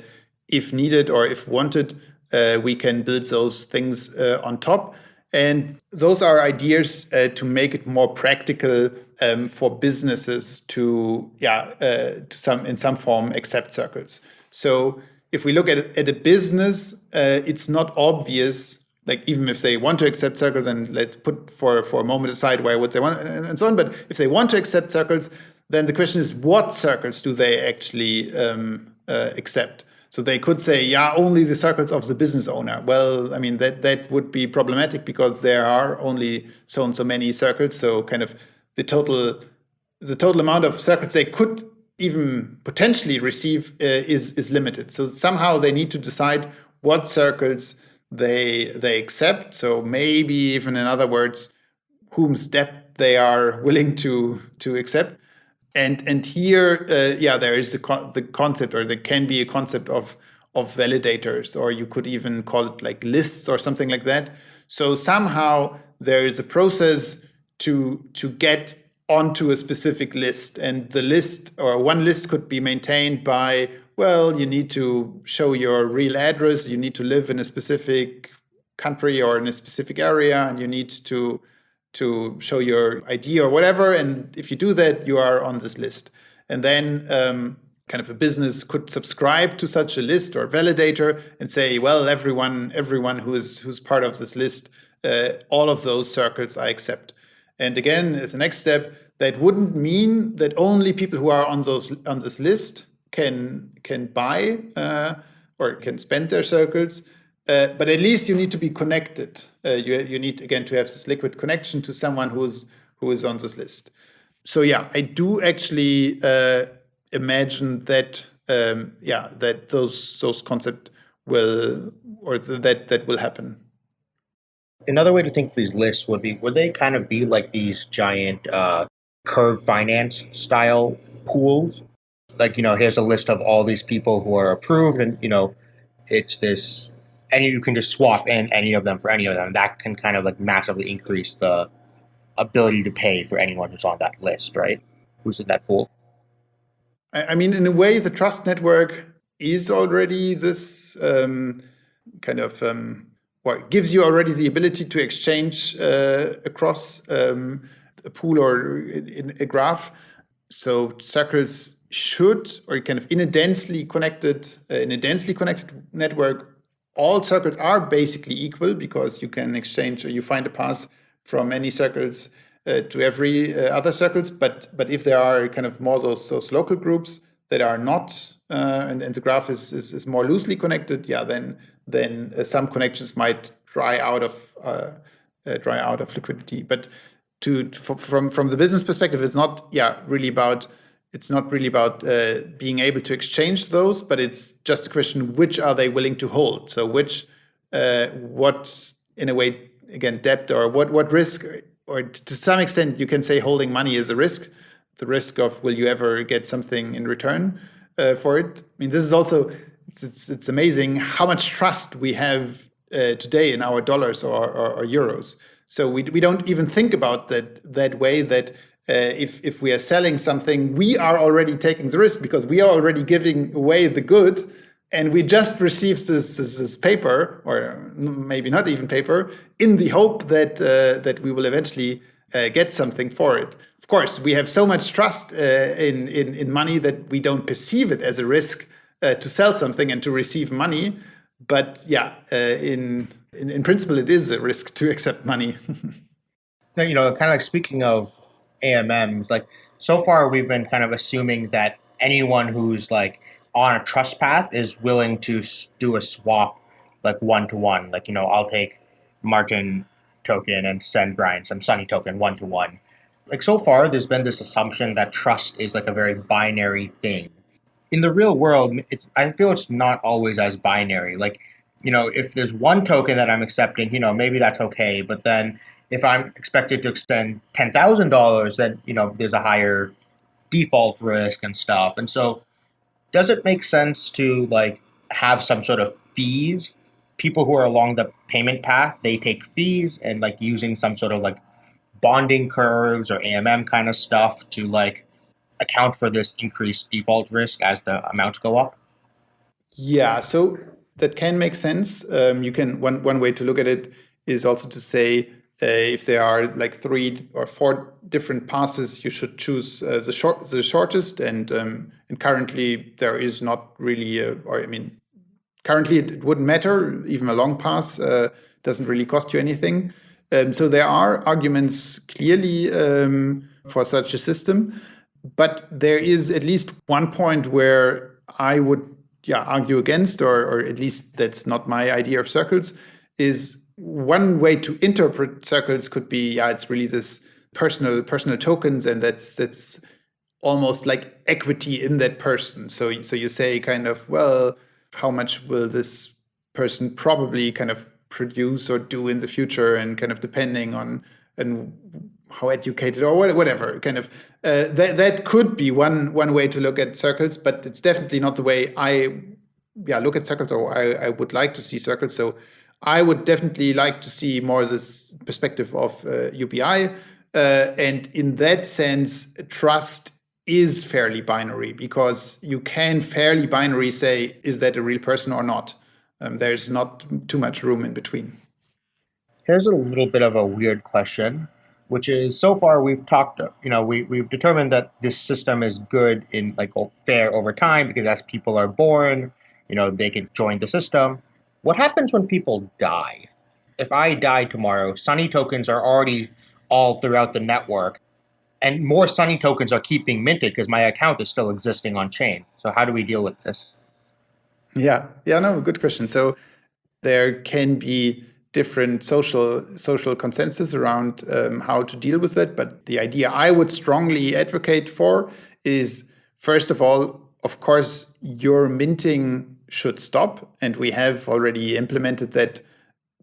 if needed or if wanted, uh, we can build those things uh, on top. And those are ideas to make it more practical um, for businesses to, yeah, to some in some form accept circles. So if we look at, at a business, uh, it's not obvious, like even if they want to accept circles, and let's put for, for a moment aside why would they want, and so on. But if they want to accept circles, then the question is what circles do they actually um, uh, accept? So they could say, yeah, only the circles of the business owner. Well, I mean, that, that would be problematic because there are only so and so many circles. So kind of the total the total amount of circles they could even potentially receive uh, is is limited. So somehow they need to decide what circles they they accept. So maybe even in other words, whom's debt they are (laughs) willing to to accept. And and here, uh, yeah, there is the the concept, or there can be a concept of of validators, or you could even call it like lists or something like that. So somehow there is a process to to get onto a specific list and the list or one list could be maintained by well you need to show your real address you need to live in a specific country or in a specific area and you need to to show your ID or whatever. And if you do that, you are on this list. And then um, kind of a business could subscribe to such a list or validator and say, well, everyone, everyone who is who's part of this list, uh, all of those circles I accept. And again, as a next step, that wouldn't mean that only people who are on those on this list can can buy uh, or can spend their circles. Uh, but at least you need to be connected. Uh, you you need again to have this liquid connection to someone who's who is on this list. So yeah, I do actually uh, imagine that um, yeah that those those concepts will or th that that will happen. Another way to think of these lists would be would they kind of be like these giant uh, curve finance style pools? Like you know, here's a list of all these people who are approved, and you know, it's this, and you can just swap in any of them for any of them. That can kind of like massively increase the ability to pay for anyone who's on that list, right? Who's in that pool? I, mean, in a way, the trust network is already this um, kind of um, well, gives you already the ability to exchange uh, across um, a pool or in, a graph. So circles should, or kind of in a densely connected, uh, in a densely connected network, all circles are basically equal because you can exchange or you find a path from any circles uh, to every uh, other circles. But but if there are kind of more those those local groups that are not uh, and, and the graph is, is, is more loosely connected, yeah, then then uh, some connections might dry out of uh, dry out of liquidity. But to from from the business perspective, it's not yeah really about it's not really about uh, being able to exchange those, but it's just a question which are they willing to hold. So which uh, what in a way again debt or what what risk or to some extent you can say holding money is a risk the risk of will you ever get something in return uh, for it i mean this is also it's, it's, it's amazing how much trust we have uh, today in our dollars or, or, or, euros so we, we don't even think about that that way that uh, if, if we are selling something, we are already taking the risk because we are already giving away the good and we just received this, this, this, paper, or maybe not even paper, in the hope that uh, that we will eventually uh, get something for it. Of course, we have so much trust uh, in, in, in money that we don't perceive it as a risk uh, to sell something and to receive money. But yeah, uh, in, in, in principle, it is a risk to accept money. (laughs) now, you know, kind of like speaking of AMMs, like so far we've been kind of assuming that anyone who's like on a trust path is willing to do a swap like one to one. Like, you know, I'll take Martin token and send Brian some Sunny token one to one. Like so far, there's been this assumption that trust is like a very binary thing. In the real world, I feel it's not always as binary. Like, you know, if there's one token that I'm accepting, you know, maybe that's okay. But then if I'm expected to extend ten thousand dollars, then you know, there's a higher default risk and stuff. And so does it make sense to like have some sort of fees? People who are along the payment path, they take fees and like using some sort of like bonding curves or AMM kind of stuff to like account for this increased default risk as the amounts go up? Yeah, so that can make sense. Um, you can one one way to look at it is also to say uh, if there are like three or four different passes, you should choose uh, the short, the shortest. And um, and currently there is not really, a, or I mean, currently it, wouldn't matter. Even a long pass uh, doesn't really cost you anything. Um, so there are arguments clearly um, for such a system, but there is at least one point where I would yeah argue against, or or at least that's not my idea of circles, is one way to interpret circles could be yeah it's really this personal personal tokens and that's that's almost like equity in that person. So so you say kind of well how much will this person probably kind of produce or do in the future? And kind of depending on and how educated or whatever kind of uh, that that could be one one way to look at circles but it's definitely not the way i yeah look at circles or i, I would like to see circles. So I would definitely like to see more this perspective of uh, UBI. Uh, and in that sense, trust is fairly binary because you can fairly binary say, is that a real person or not? Um, there's not too much room in between. Here's a little bit of a weird question, which is so far we've talked, you know, we, we've determined that this system is good in like fair over time because as people are born, you know, they can join the system. What happens when people die? If I die tomorrow, Sunny tokens are already all throughout the network and more Sunny tokens are keeping minted because my account is still existing on chain. So how do we deal with this? Yeah, yeah, no, good question. So there can be different social social consensus around um, how to deal with that. But the idea I would strongly advocate for is first of all, of course, you're minting should stop, and we have already implemented that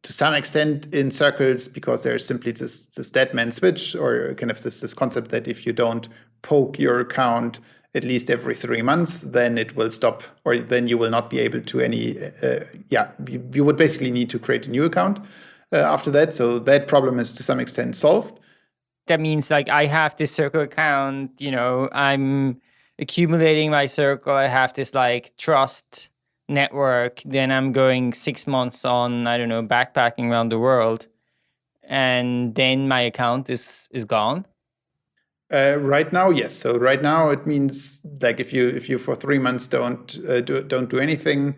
to some extent in circles because there's simply this, this dead man switch or kind of this, this concept that if you don't poke your account at least every three months, then it will stop or then you will not be able to any, uh, yeah, you, you, would basically need to create a new account uh, after that. So that problem is to some extent solved. That means like I have this circle account, you know, I'm accumulating my circle. I have this like trust network, then I'm going six months on, I don't know, backpacking around the world, and then my account is is gone. Uh, right now, yes. So right now, it means like if you if you for three months don't uh, do don't do anything,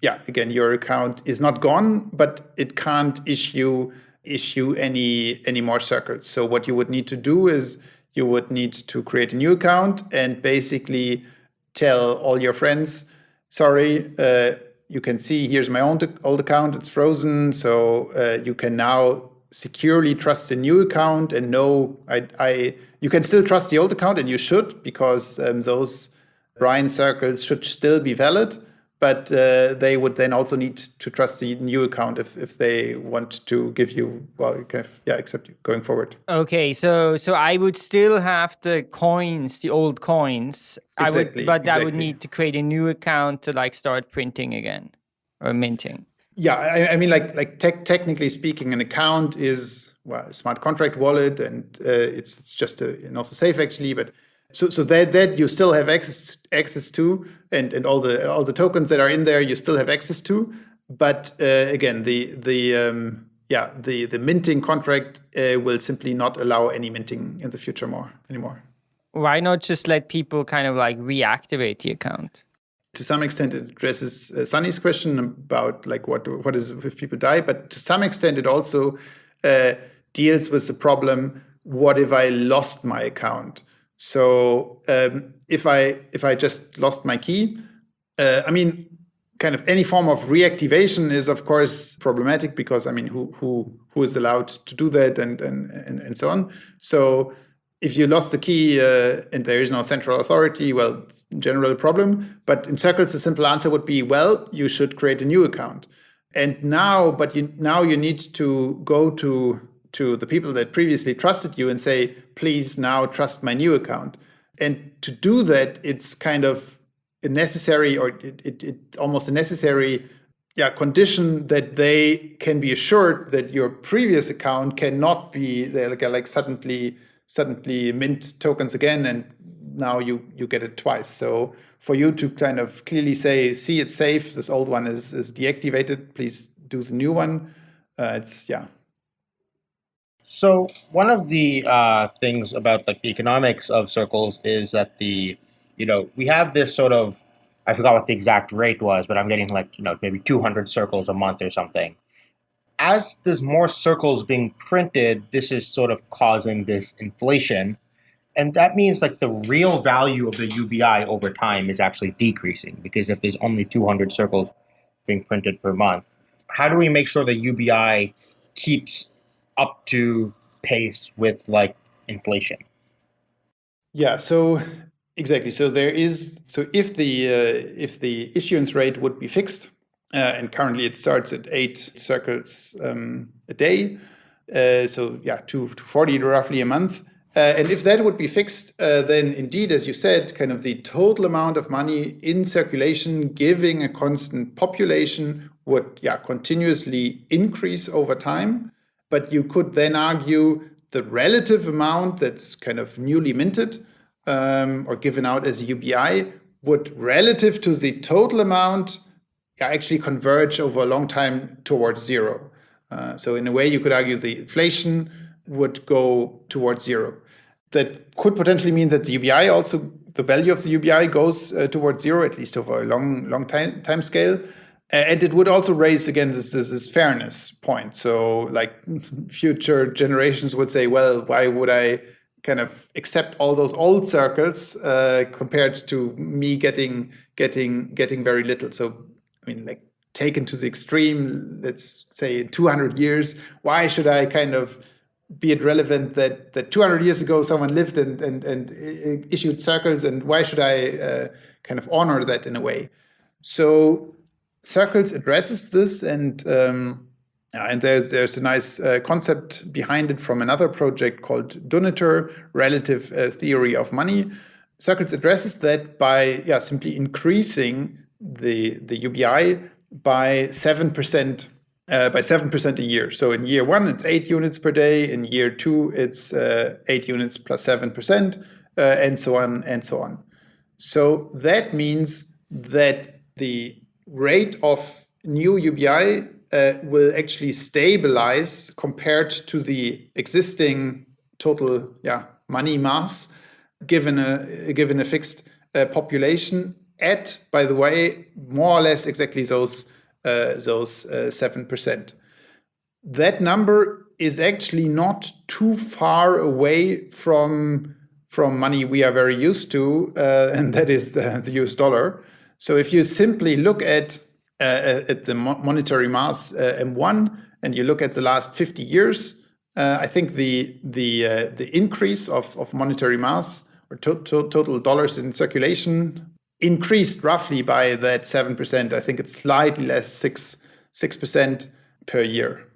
yeah, again your account is not gone, but it can't issue issue any any more circles. So what you would need to do is you would need to create a new account and basically tell all your friends sorry, uh, you can see here's my own old account, it's frozen. So uh, you can now securely trust the new account and know I, I you can still trust the old account and you should because um, those Brian circles should still be valid but uh, they would then also need to trust the new account if, if they want to give you well kind of, yeah accept you going forward. Okay so so i would still have the coins the old coins. Exactly, i would but exactly. i would need to create a new account to like start printing again or minting. Yeah i, I mean like like te technically speaking an account is well a smart contract wallet and uh, it's it's just a and also safe actually but so so that that you still have access access to and and all the all the tokens that are in there you still have access to. But uh, again the the um, yeah the the minting contract uh, will simply not allow any minting in the future more anymore. Why not just let people kind of like reactivate the account? To some extent it addresses uh, Sunny's question about like what what is if people die but to some extent it also uh, deals with the problem what if I lost my account so um, if I if I just lost my key, uh, I mean, kind of any form of reactivation is of course problematic because I mean, who who who is allowed to do that and and and, and so on. So if you lost the key uh, and there is no central authority, well, general problem. But in circles, the simple answer would be, well, you should create a new account. And now, but you now you need to go to to the people that previously trusted you and say, please now trust my new account. And to do that, it's kind of a necessary or it, it, it's almost a necessary yeah, condition that they can be assured that your previous account cannot be like, like suddenly suddenly mint tokens again and now you you get it twice. So for you to kind of clearly say, see it's safe, this old one is is deactivated, please do the new one. Uh, it's yeah, so one of the uh, things about like the economics of circles is that the, you know, we have this sort of, I forgot what the exact rate was, but I'm getting like, you know, maybe 200 circles a month or something. As there's more circles being printed, this is sort of causing this inflation. And that means like the real value of the UBI over time is actually decreasing because if there's only 200 circles being printed per month, how do we make sure the UBI keeps up to pace with like inflation. Yeah, so exactly. So there is so if the uh, if the issuance rate would be fixed, uh, and currently it starts at eight circles um, a day, uh, so yeah, two to forty roughly a month. Uh, and if that would be fixed, uh, then indeed, as you said, kind of the total amount of money in circulation, giving a constant population, would yeah continuously increase over time but you could then argue the relative amount that's kind of newly minted um, or given out as a UBI would relative to the total amount actually converge over a long time towards zero. Uh, so in a way, you could argue the inflation would go towards zero. That could potentially mean that the UBI also the value of the UBI goes uh, towards zero, at least over a long long time time scale. And it would also raise again this, this, this fairness point. So like future generations would say, well, why would I kind of accept all those old circles uh, compared to me getting getting getting very little? So I mean, like taken to the extreme, let's say in 200 years, why should I kind of be it relevant that that 200 years ago someone lived and and and issued circles, and why should I uh, kind of honor that in a way? So circles addresses this, and um, and there's there's a nice uh, concept behind it from another project called Duniter, Relative uh, Theory of Money. Circles addresses that by yeah simply increasing the the UBI by seven percent uh, by 7% a year. So in year one, it's eight units per day. In year two, it's uh, eight units plus 7%, uh, and so on and so on. So that means that the rate of new UBI uh, will actually stabilize compared to the existing total yeah, money mass given a, given a fixed uh, population at, by the way, more or less exactly those uh, those uh, seven percent. That number is actually not too far away from from money we are very used to, uh, (laughs) and that is the, the, US dollar. So if you simply look at uh, at the monetary mass uh, M1 and you look at the last 50 years, uh, I think the the the increase of, of monetary mass or to to total dollars in circulation increased roughly by that 7%. I think it's slightly less, 6 6% per year.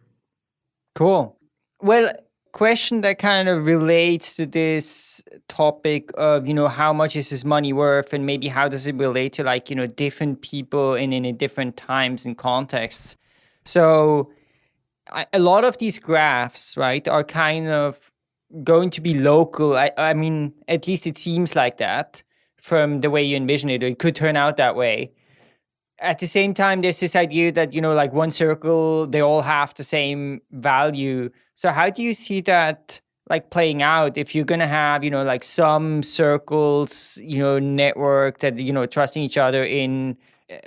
Cool. Well, question that kind of relates to this topic of, you know, how much is this money worth and maybe how does it relate to like, you know, different people in, in different times and contexts. So I, a lot of these graphs, right, are kind of going to be local. I, I mean, at least it seems like that from the way you envision it, it could turn out that way. At the same time, there's this idea that, you know, like one circle, they all have the same value. So how do you see that like playing out if you're going to have, you know, like some circles, you know, network that, you know, trusting each other in,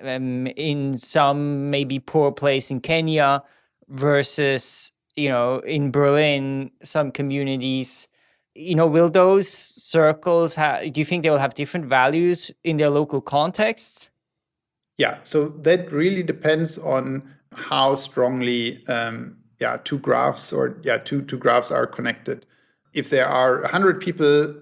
um, in some maybe poor place in Kenya versus, you know, in Berlin, some communities you know, will those circles have, do you think they will have different values in their local contexts? Yeah, so that really depends on how strongly, um, yeah, two graphs or yeah, two two graphs are connected. If there are hundred people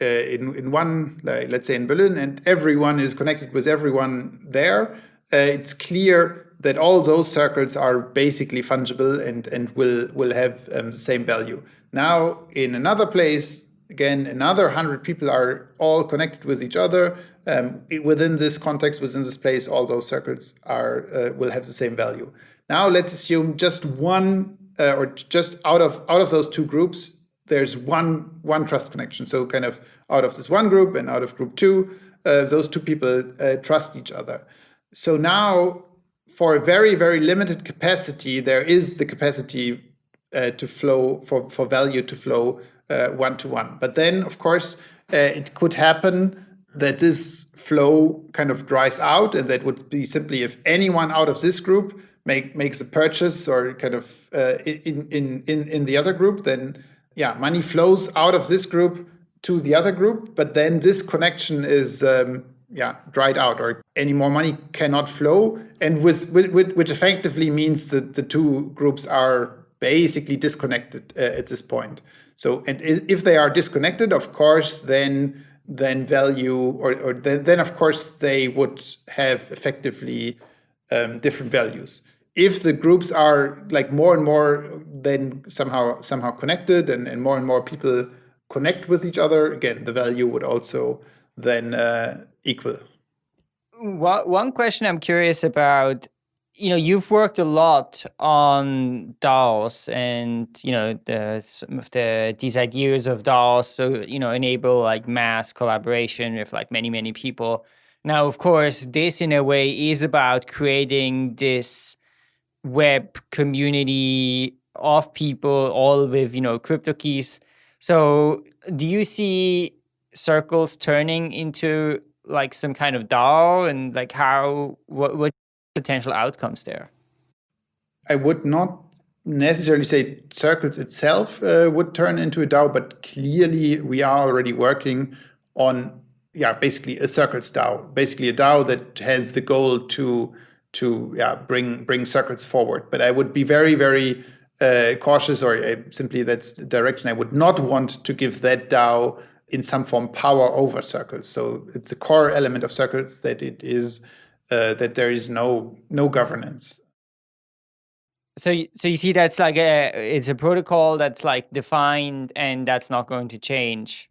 uh, in in one, like, let's say in Berlin, and everyone is connected with everyone there, uh, it's clear that all those circles are basically fungible and and will will have um, the same value. Now, in another place, again, another 100 people are all connected with each other. Um, within this context, within this place, all those circles are uh, will have the same value. Now, let's assume just one uh, or just out of out of those two groups, there's one one trust connection. So kind of out of this one group and out of group two, uh, those two people uh, trust each other. So now, for a very very limited capacity, there is the capacity uh, to flow for, for value to flow one to one. But then, of course, uh, it could happen that this flow kind of dries out, and that would be simply if anyone out of this group make makes a purchase or kind of uh, in in in in the other group, then yeah, money flows out of this group to the other group, but then this connection is um, yeah dried out or any more money cannot flow and with, with, which effectively means that the two groups are basically disconnected uh, at this point. So, and if they are disconnected, of course, then then value or, or then, then of course they would have effectively um, different values. If the groups are like more and more then somehow somehow connected and, and more and more people connect with each other, again, the value would also then uh, equal. One question I'm curious about you know you've worked a lot on DAOs and you know the some of the these ideas of DAOs to you know enable like mass collaboration with like many many people. Now, of course, this in a way is about creating this web community of people, all with you know crypto keys. So, do you see circles turning into like some kind of DAO, and like how what what potential outcomes there? I would not necessarily say circles itself uh, would turn into a DAO, but clearly we are already working on yeah basically a circles DAO, basically a DAO that has the goal to to yeah bring bring circles forward. But I would be very very uh, cautious, or uh, simply that's the direction I would not want to give that DAO in some form power over circles. So it's a core element of circles that it is uh, that there is no no governance. So, so you see, that's like a it's a protocol that's like defined, and that's not going to change.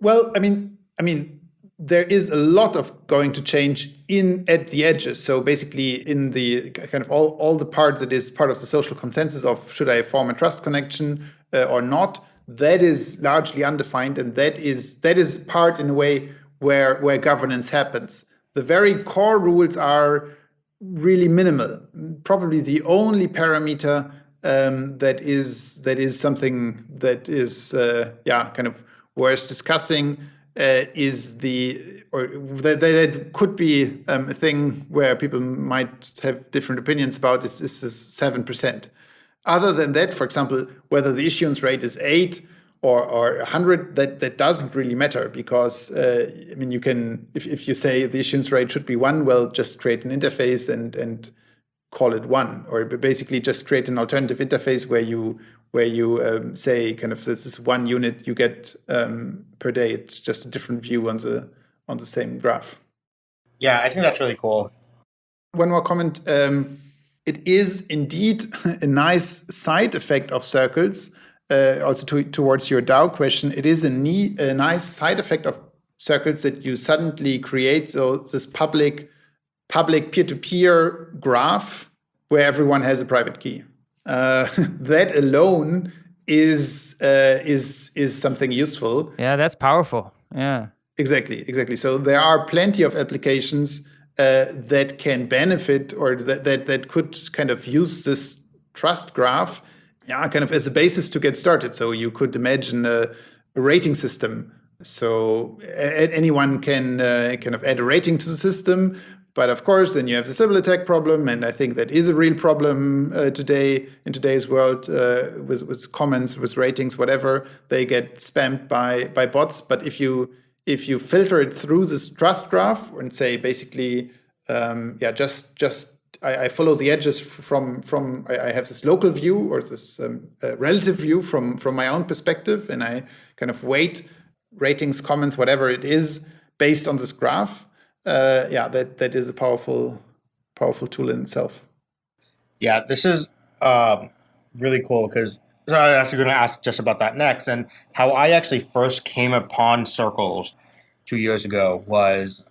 Well, I mean, I mean, there is a lot of going to change in at the edges. So basically, in the kind of all all the parts that is part of the social consensus of should I form a trust connection uh, or not, that is largely undefined, and that is that is part in a way where where governance happens. The very core rules are really minimal. Probably the only parameter um, that is that is something that is uh, yeah kind of worth discussing uh, is the or that, that could be um, a thing where people might have different opinions about is is seven percent. Other than that, for example, whether the issuance rate is eight or, or 100, that, that doesn't really matter because, uh, I mean, you can, if, if you say the issuance rate should be one, well, just create an interface and, and call it one, or basically just create an alternative interface where you where you um, say kind of this is one unit you get um, per day. It's just a different view on the on the same graph. Yeah, I think that's really cool. One more comment. Um, it is indeed (laughs) a nice side effect of circles also to, towards your DAO question, it is a, a nice side effect of circles that you suddenly create so this public public peer-to-peer graph where everyone has a private key. Uh, (laughs) that alone is uh, is is something useful. Yeah, that's powerful. Yeah, exactly, exactly. So there are plenty of applications uh, that can benefit or that, that that could kind of use this trust graph yeah, kind of as a basis to get started. So you could imagine a, a rating system. So anyone can uh, kind of add a rating to the system. But of course, then you have the Sybil attack problem, and I think that is a real problem uh, today in today's world uh, with with comments, with ratings, whatever. They get spammed by by bots. But if you if you filter it through this trust graph and say basically, um, yeah, just just I, I, follow the edges from from I, I have this local view or this um, uh, relative view from from my own perspective, and I kind of weight ratings, comments, whatever it is, based on this graph. Uh, yeah, that that is a powerful powerful tool in itself. Yeah, this is um, really cool because so I was actually going to ask just about that next. And how I actually first came upon circles two years ago was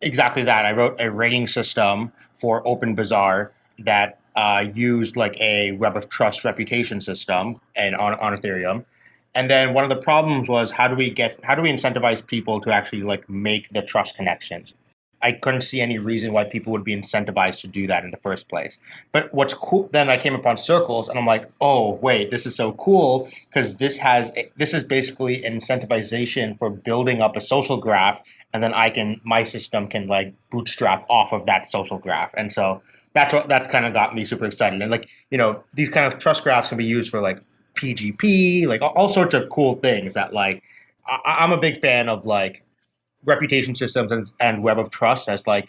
exactly that. I wrote a rating system for OpenBazaar that uh, used like a web of trust reputation system and on, on Ethereum. And then one of the problems was how do we get how do we incentivize people to actually like make the trust connections? I couldn't see any reason why people would be incentivized to do that in the first place. But what's cool, then I came upon circles and I'm like, oh, wait, this is so cool because this has, this is basically incentivization for building up a social graph. And then I can, my system can like bootstrap off of that social graph. And so that's what, that kind of got me super excited. And like, you know, these kind of trust graphs can be used for like PGP, like all, all sorts of cool things that like, I, I'm a big fan of like, reputation systems and, and web of trust as like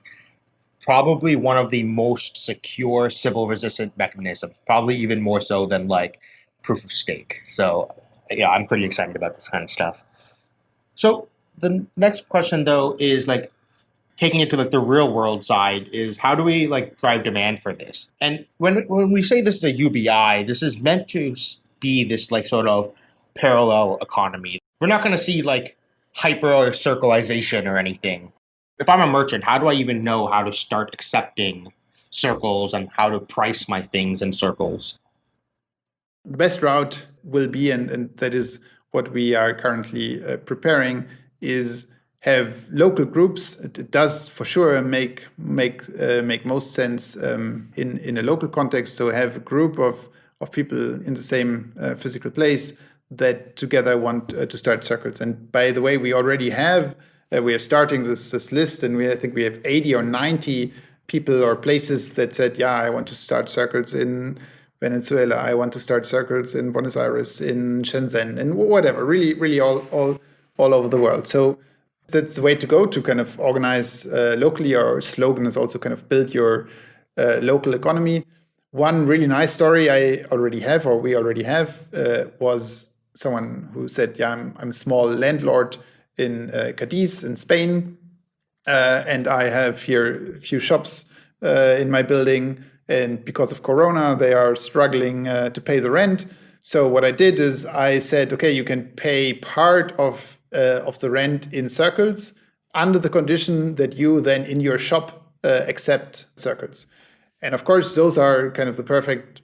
probably one of the most secure Sybil resistant mechanisms, probably even more so than like proof of stake. So yeah, I'm pretty excited about this kind of stuff. So the next question though is like taking it to like the real world side is how do we like drive demand for this? And when when we say this is a UBI, this is meant to be this like sort of parallel economy. We're not going to see like hyper or circleization or anything. If I'm a merchant, how do I even know how to start accepting circles and how to price my things in circles? The best route will be, and, and that is what we are currently uh, preparing, is have local groups. It, does for sure make make uh, make most sense um, in in a local context. So have a group of of people in the same uh, physical place that together want uh, to start circles. And by the way, we already have uh, we are starting this this list, and we I think we have eighty or ninety people or places that said, yeah, I want to start circles in Venezuela. I want to start circles in Buenos Aires, in Shenzhen, and whatever. Really, really all all all over the world. So that's the way to go to kind of organize uh, locally. Our slogan is also kind of build your uh, local economy. One really nice story I already have, or we already have, uh, was someone who said, "Yeah, I'm, I'm a small landlord in uh, Cadiz in Spain, uh, and I have here a few shops uh, in my building, and because of Corona, they are struggling to pay the rent." So what I did is I said, okay, you can pay part of uh, of the rent in circles under the condition that you then in your shop uh, accept circles. And of course, those are kind of the perfect,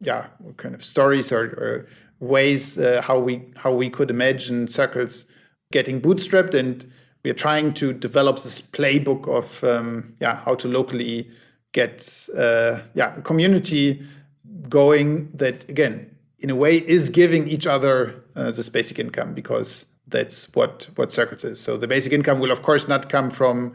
yeah, kind of stories or, or ways uh, how we how we could imagine circles getting bootstrapped. And we are trying to develop this playbook of um, yeah how to locally get uh, yeah community going that again in a way is giving each other uh, this basic income because that's what what circles is. So the basic income will of course not come from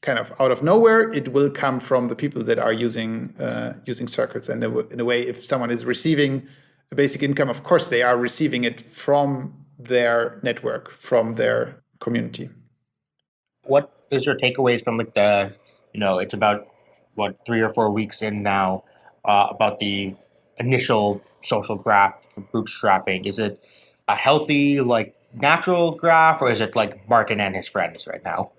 kind of out of nowhere. It will come from the people that are using uh, using circles. And in a way, if someone is receiving a basic income, of course they are receiving it from their network, from their community. What is your takeaways from like the, you know, it's about what three or four weeks in now uh, about the initial social graph for bootstrapping? Is it a healthy like natural graph, or is it like Martin and his friends right now?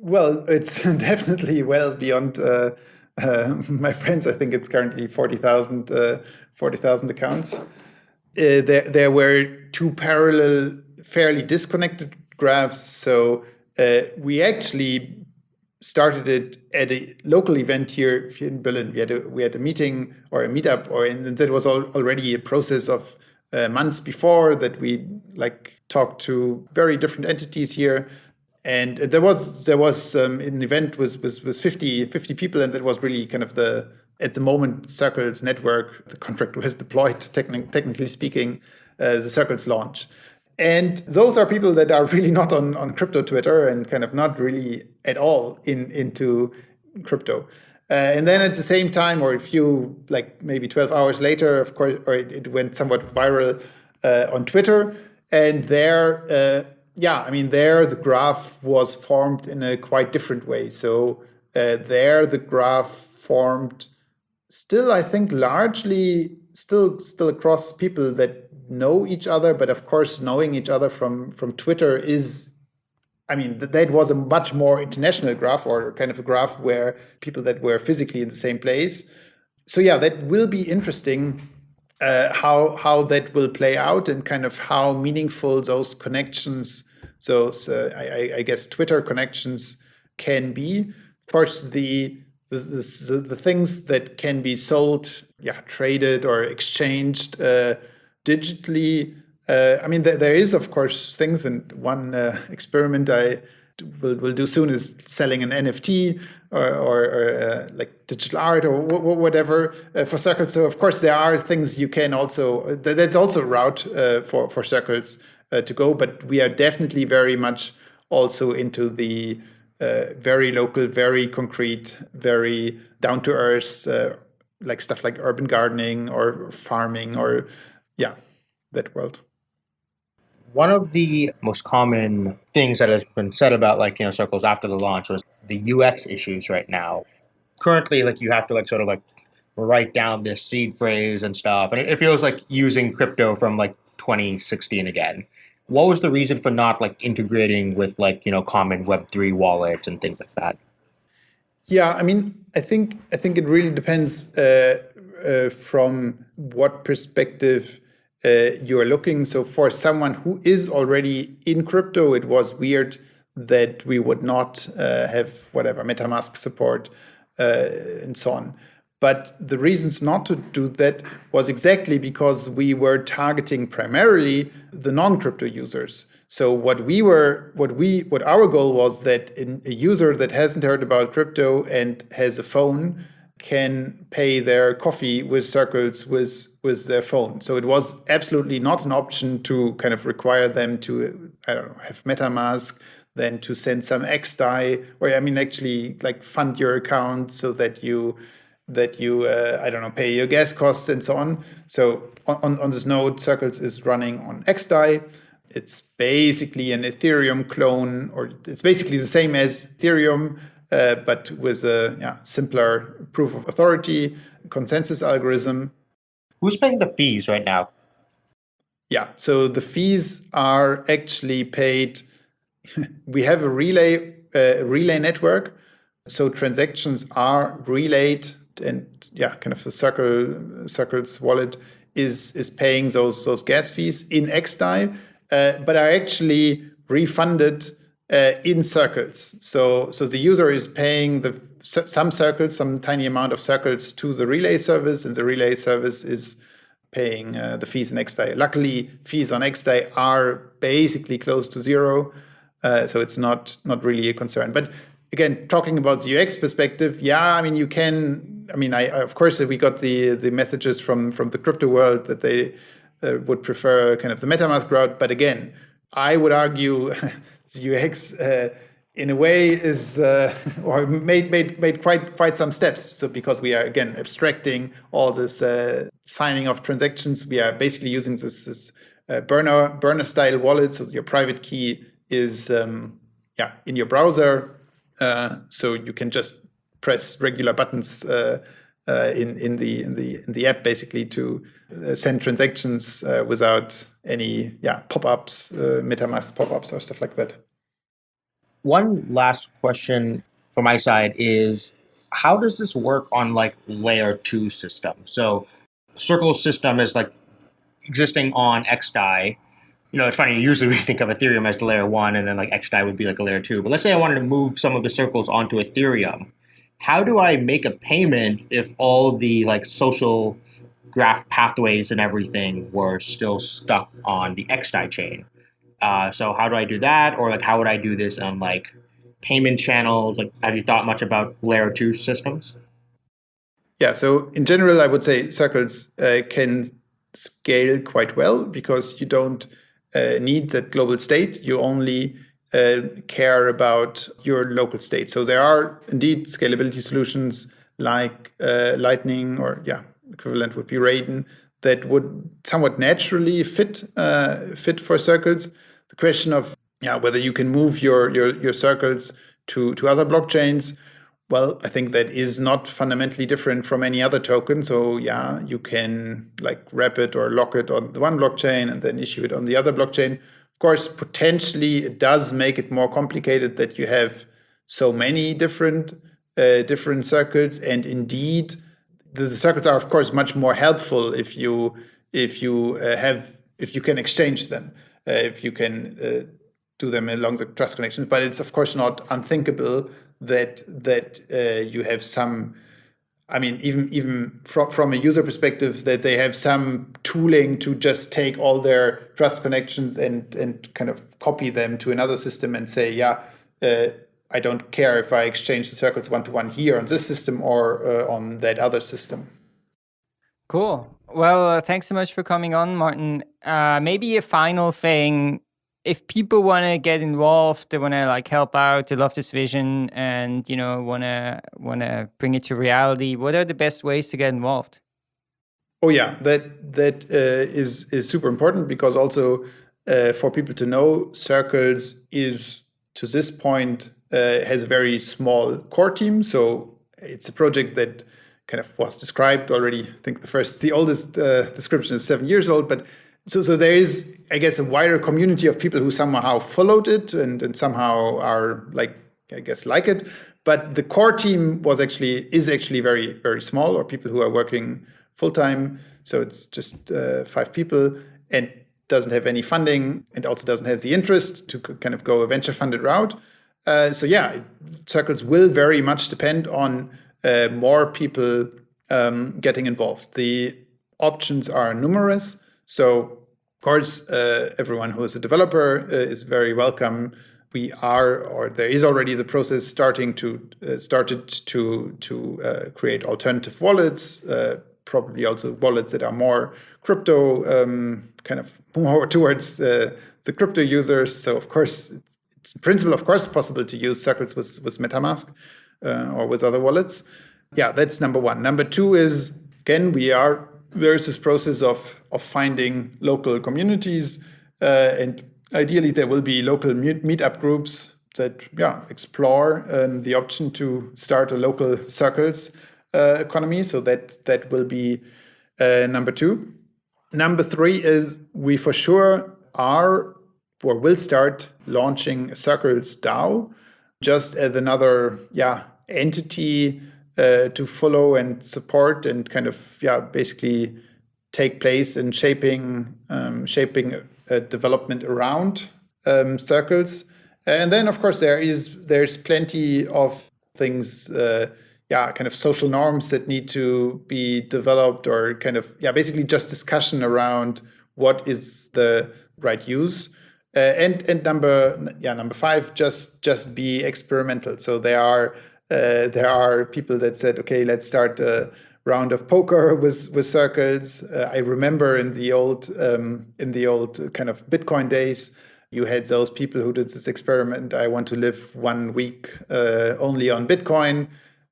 Well, it's (laughs) definitely well beyond uh, uh, (laughs) my friends. I think it's currently 40,000 uh, 40, accounts. Uh, there, there were two parallel, fairly disconnected graphs. So uh, we actually started it at a local event here in Berlin. We had a, we had a meeting or a meetup, or and that was already a process of uh, months before that we like talked to very different entities here and there was there was um, an event with, with with 50 50 people and that was really kind of the at the moment circles network the contract was deployed techni- technically speaking uh, the circles launch and those are people that are (laughs) really not on on crypto twitter and kind of not really at all in into crypto uh, and then at the same time, or a few, like maybe 12 hours later, of course, or it, it went somewhat viral uh, on Twitter. And there, uh, yeah, I mean, there the graph was formed in a quite different way. So uh, there the graph formed still, I think, largely still still across people that know each other. But of course, knowing each other from from Twitter is I mean, that was a much more international graph or kind of a graph where people that were physically in the same place. So yeah, that will be interesting uh, how how that will play out and kind of how meaningful those connections, those uh, I, I, guess Twitter connections can be. Of course, the the, things that can be sold, yeah, traded or exchanged uh, digitally uh, I mean, there, there is, of course, things, and one uh, experiment I will, will do soon is selling an NFT or, or, or uh, like digital art or whatever uh, for circles. So, of course, there are things you can also, that's also a route uh, for, for circles to go, but we are definitely very much also into the Uh, very local, very concrete, very down to earth, uh, like stuff like urban gardening or farming or, yeah, that world one of the most common things that has been said about like you know circles after the launch was the UX issues right now. Currently, like you have to like sort of like write down this seed phrase and stuff, and it, feels like using crypto from like 2016 again. What was the reason for not like integrating with like you know common Web three wallets and things like that? Yeah, I mean, I think I think it really depends uh, uh, from what perspective uh, you are looking. So for someone who is already in crypto, it was weird that we would not uh, have whatever MetaMask support uh, and so on. But the reasons not to do that was exactly because we were targeting primarily the non-crypto users. So what we were, what we, what our goal was that a user that hasn't heard about crypto and has a phone can pay their coffee with circles with with their phone. So it was absolutely not an option to kind of require them to I don't know have MetaMask, then to send some XDAI, or I mean actually like fund your account so that you that you uh, I don't know pay your gas costs and so on. So on on this node, Circles is running on XDAI. It's basically an Ethereum clone, or it's basically the same as Ethereum uh, but with a yeah, simpler proof of authority consensus algorithm. Who's paying the fees right now? Yeah, so the fees are actually paid. (laughs) we have a relay uh, relay network, so transactions are relayed, and yeah, kind of the circle circles wallet is is paying those those gas fees in XDAI, uh, but are actually refunded uh, in circles. So, so the user is paying the some circles, some tiny amount of circles to the relay service, and the relay service is paying uh, the fees in XDAI. Luckily, fees on XDAI are basically close to zero, uh, so it's not not really a concern. But again, talking about the UX perspective, yeah, I mean, you can. I mean, I of course we got the the messages from from the crypto world that they uh, would prefer kind of the MetaMask route, but again, I would argue (laughs) the UX uh, in a way is uh, (laughs) or made made made quite quite some steps. So because we are again abstracting all this uh, signing of transactions, we are basically using this, this uh, burner burner style wallet. So your private key is um, yeah in your browser, uh, so you can just press regular buttons. Uh, uh, in in the in the in the app basically to uh, send transactions uh, without any yeah pop-ups, MetaMask pop-ups or stuff like that. One last question from my side is how does this work on like layer two system? So Circle system is like existing on XDAI. You know, it's funny, usually we (laughs) think of Ethereum as the layer one and then like XDAI would be like a layer two. But let's say I wanted to move some of the circles onto Ethereum how do I make a payment if all the like social graph pathways and everything were still stuck on the XDAI chain? Uh, so how do I do that? Or like how would I do this on like payment channels? Like have you thought much about layer two systems? Yeah, so in general, I would say circles uh, can scale quite well because you don't uh, need that global state. You only uh, care about your local state. So there are indeed scalability solutions like uh, Lightning or yeah, equivalent would be Raiden that would somewhat naturally fit uh, fit for circles. The question of yeah whether you can move your your your circles to to other blockchains. Well, I think that is not fundamentally different from any other token. So yeah, you can like wrap it or lock it on the one blockchain and then issue it on the other blockchain. Of course, potentially it does make it more complicated that you have so many different uh, different circles, and indeed, the, circles are of course much more helpful if you if you uh, have if you can exchange them, uh, if you can uh, do them along the trust connections. But it's of course not unthinkable that that uh, you have some I mean, even even from from a user perspective, that they have some tooling to just take all their trust connections and and kind of copy them to another system and say, yeah, uh, I don't care if I exchange the circles one to one here on this system or uh, on that other system. Cool. Well, uh, thanks so much for coming on, Martin. Uh, maybe a final thing if people want to get involved, they want to like help out, they love this vision, and you know want to want to bring it to reality. What are the best ways to get involved? Oh yeah, that that uh, is is super important because also uh, for people to know, Circles is to this point uh, has a very small core team. So it's a project that kind of was described already. I think the first, the oldest uh, description is seven years old, but so, so there is, I guess, a wider community of people who somehow followed it and, and somehow are like, I guess, like it. But the core team was actually is actually very very small, or people who are working full time. So it's just uh, five people and doesn't have any funding and also doesn't have the interest to kind of go a venture funded route. Uh, so yeah, circles will very much depend on uh, more people um, getting involved. The options are numerous. So, of course, uh, everyone who is a developer uh, is very welcome. We are, or there is already the process starting to uh, started to to uh, create alternative wallets. Uh, probably also wallets that are more crypto um, kind of more (laughs) towards uh, the crypto users. So of course, it's in principle, of course, possible to use circles with with MetaMask or with other wallets. Yeah, that's number one. Number two is again we are there's this process of of finding local communities, uh, and ideally there will be local meetup groups that yeah explore um, the option to start a local circles uh, economy. So that that will be uh, number two. Number three is we for sure are or will start launching Circles DAO just as another yeah entity uh, to follow and support and kind of yeah basically take place in shaping um, shaping development around um, circles. And then of course there is there's plenty of things uh, yeah kind of social norms that need to be developed or kind of yeah basically just discussion around what is the right use. Uh, and and number yeah number five just just be experimental. So there are uh, there are people that said, okay, let's start a round of poker (laughs) with with circles. Uh, I remember in the old um, in the old kind of Bitcoin days, you had those people who did this experiment. I want to live one week uh, only on Bitcoin.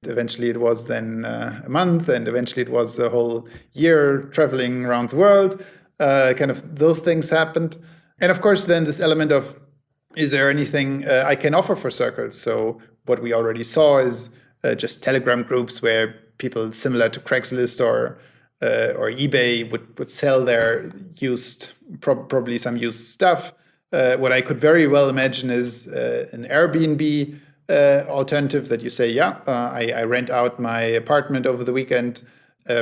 Eventually, it was then uh, a month, and eventually, it was a whole year traveling around the world. Uh, kind of those things happened, and of course, then this element of is there anything uh, I can offer for circles? So what we already saw is uh, just Telegram groups where people similar to Craigslist or uh, or eBay would, would sell their used, pro probably some used stuff. Uh, what I could very well imagine is uh, an Airbnb uh, alternative that you say, yeah, I, I, rent out my apartment over the weekend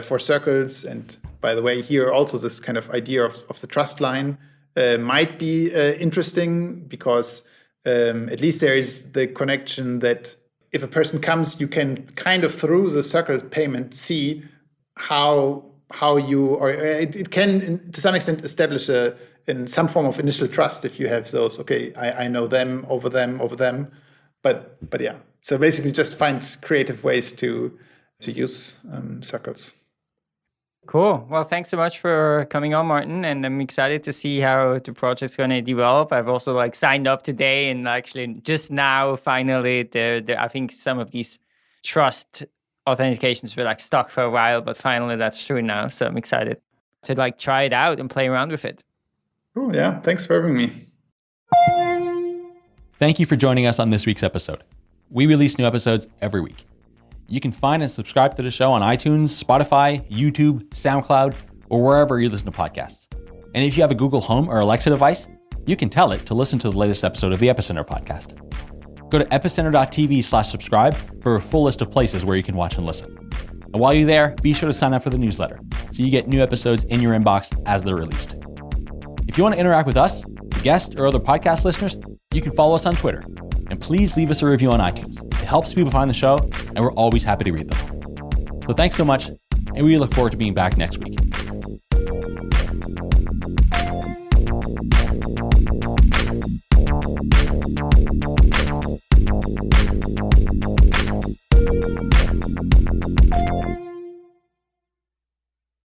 for circles. And by the way, here also this kind of idea of, of the trust line uh, might be uh, interesting because um, at least there is the connection that if a person comes, you can kind of through the circle payment see how how you or uh, it, it can to some extent establish a in some form of initial trust if you have those okay I, I know them over them over them. But but yeah. So basically just find creative ways to to use um, circles Cool. Well, thanks so much for coming on, Martin. And I'm excited to see how the project's going to develop. I've also like signed up today and actually just now, finally, there, there, I think some of these trust authentications were like stuck for a while, but finally that's true now. So I'm excited to like try it out and play around with it. Cool. Yeah. Thanks for having me. Thank you for joining us on this week's episode. We release new episodes every week. You can find and subscribe to the show on iTunes, Spotify, YouTube, SoundCloud, or wherever you listen to podcasts. And if you have a Google Home or Alexa device, you can tell it to listen to the latest episode of the Epicenter podcast. Go to epicenter.tv slash subscribe for a full list of places where you can watch and listen. And while you're there, be sure to sign up for the newsletter so you get new episodes in your inbox as they're released. If you want to interact with us, guests, or other podcast listeners, you can follow us on Twitter. And please leave us a review on iTunes. It helps people find the show, and we're always happy to read them. So thanks so much, and we look forward to being back next week.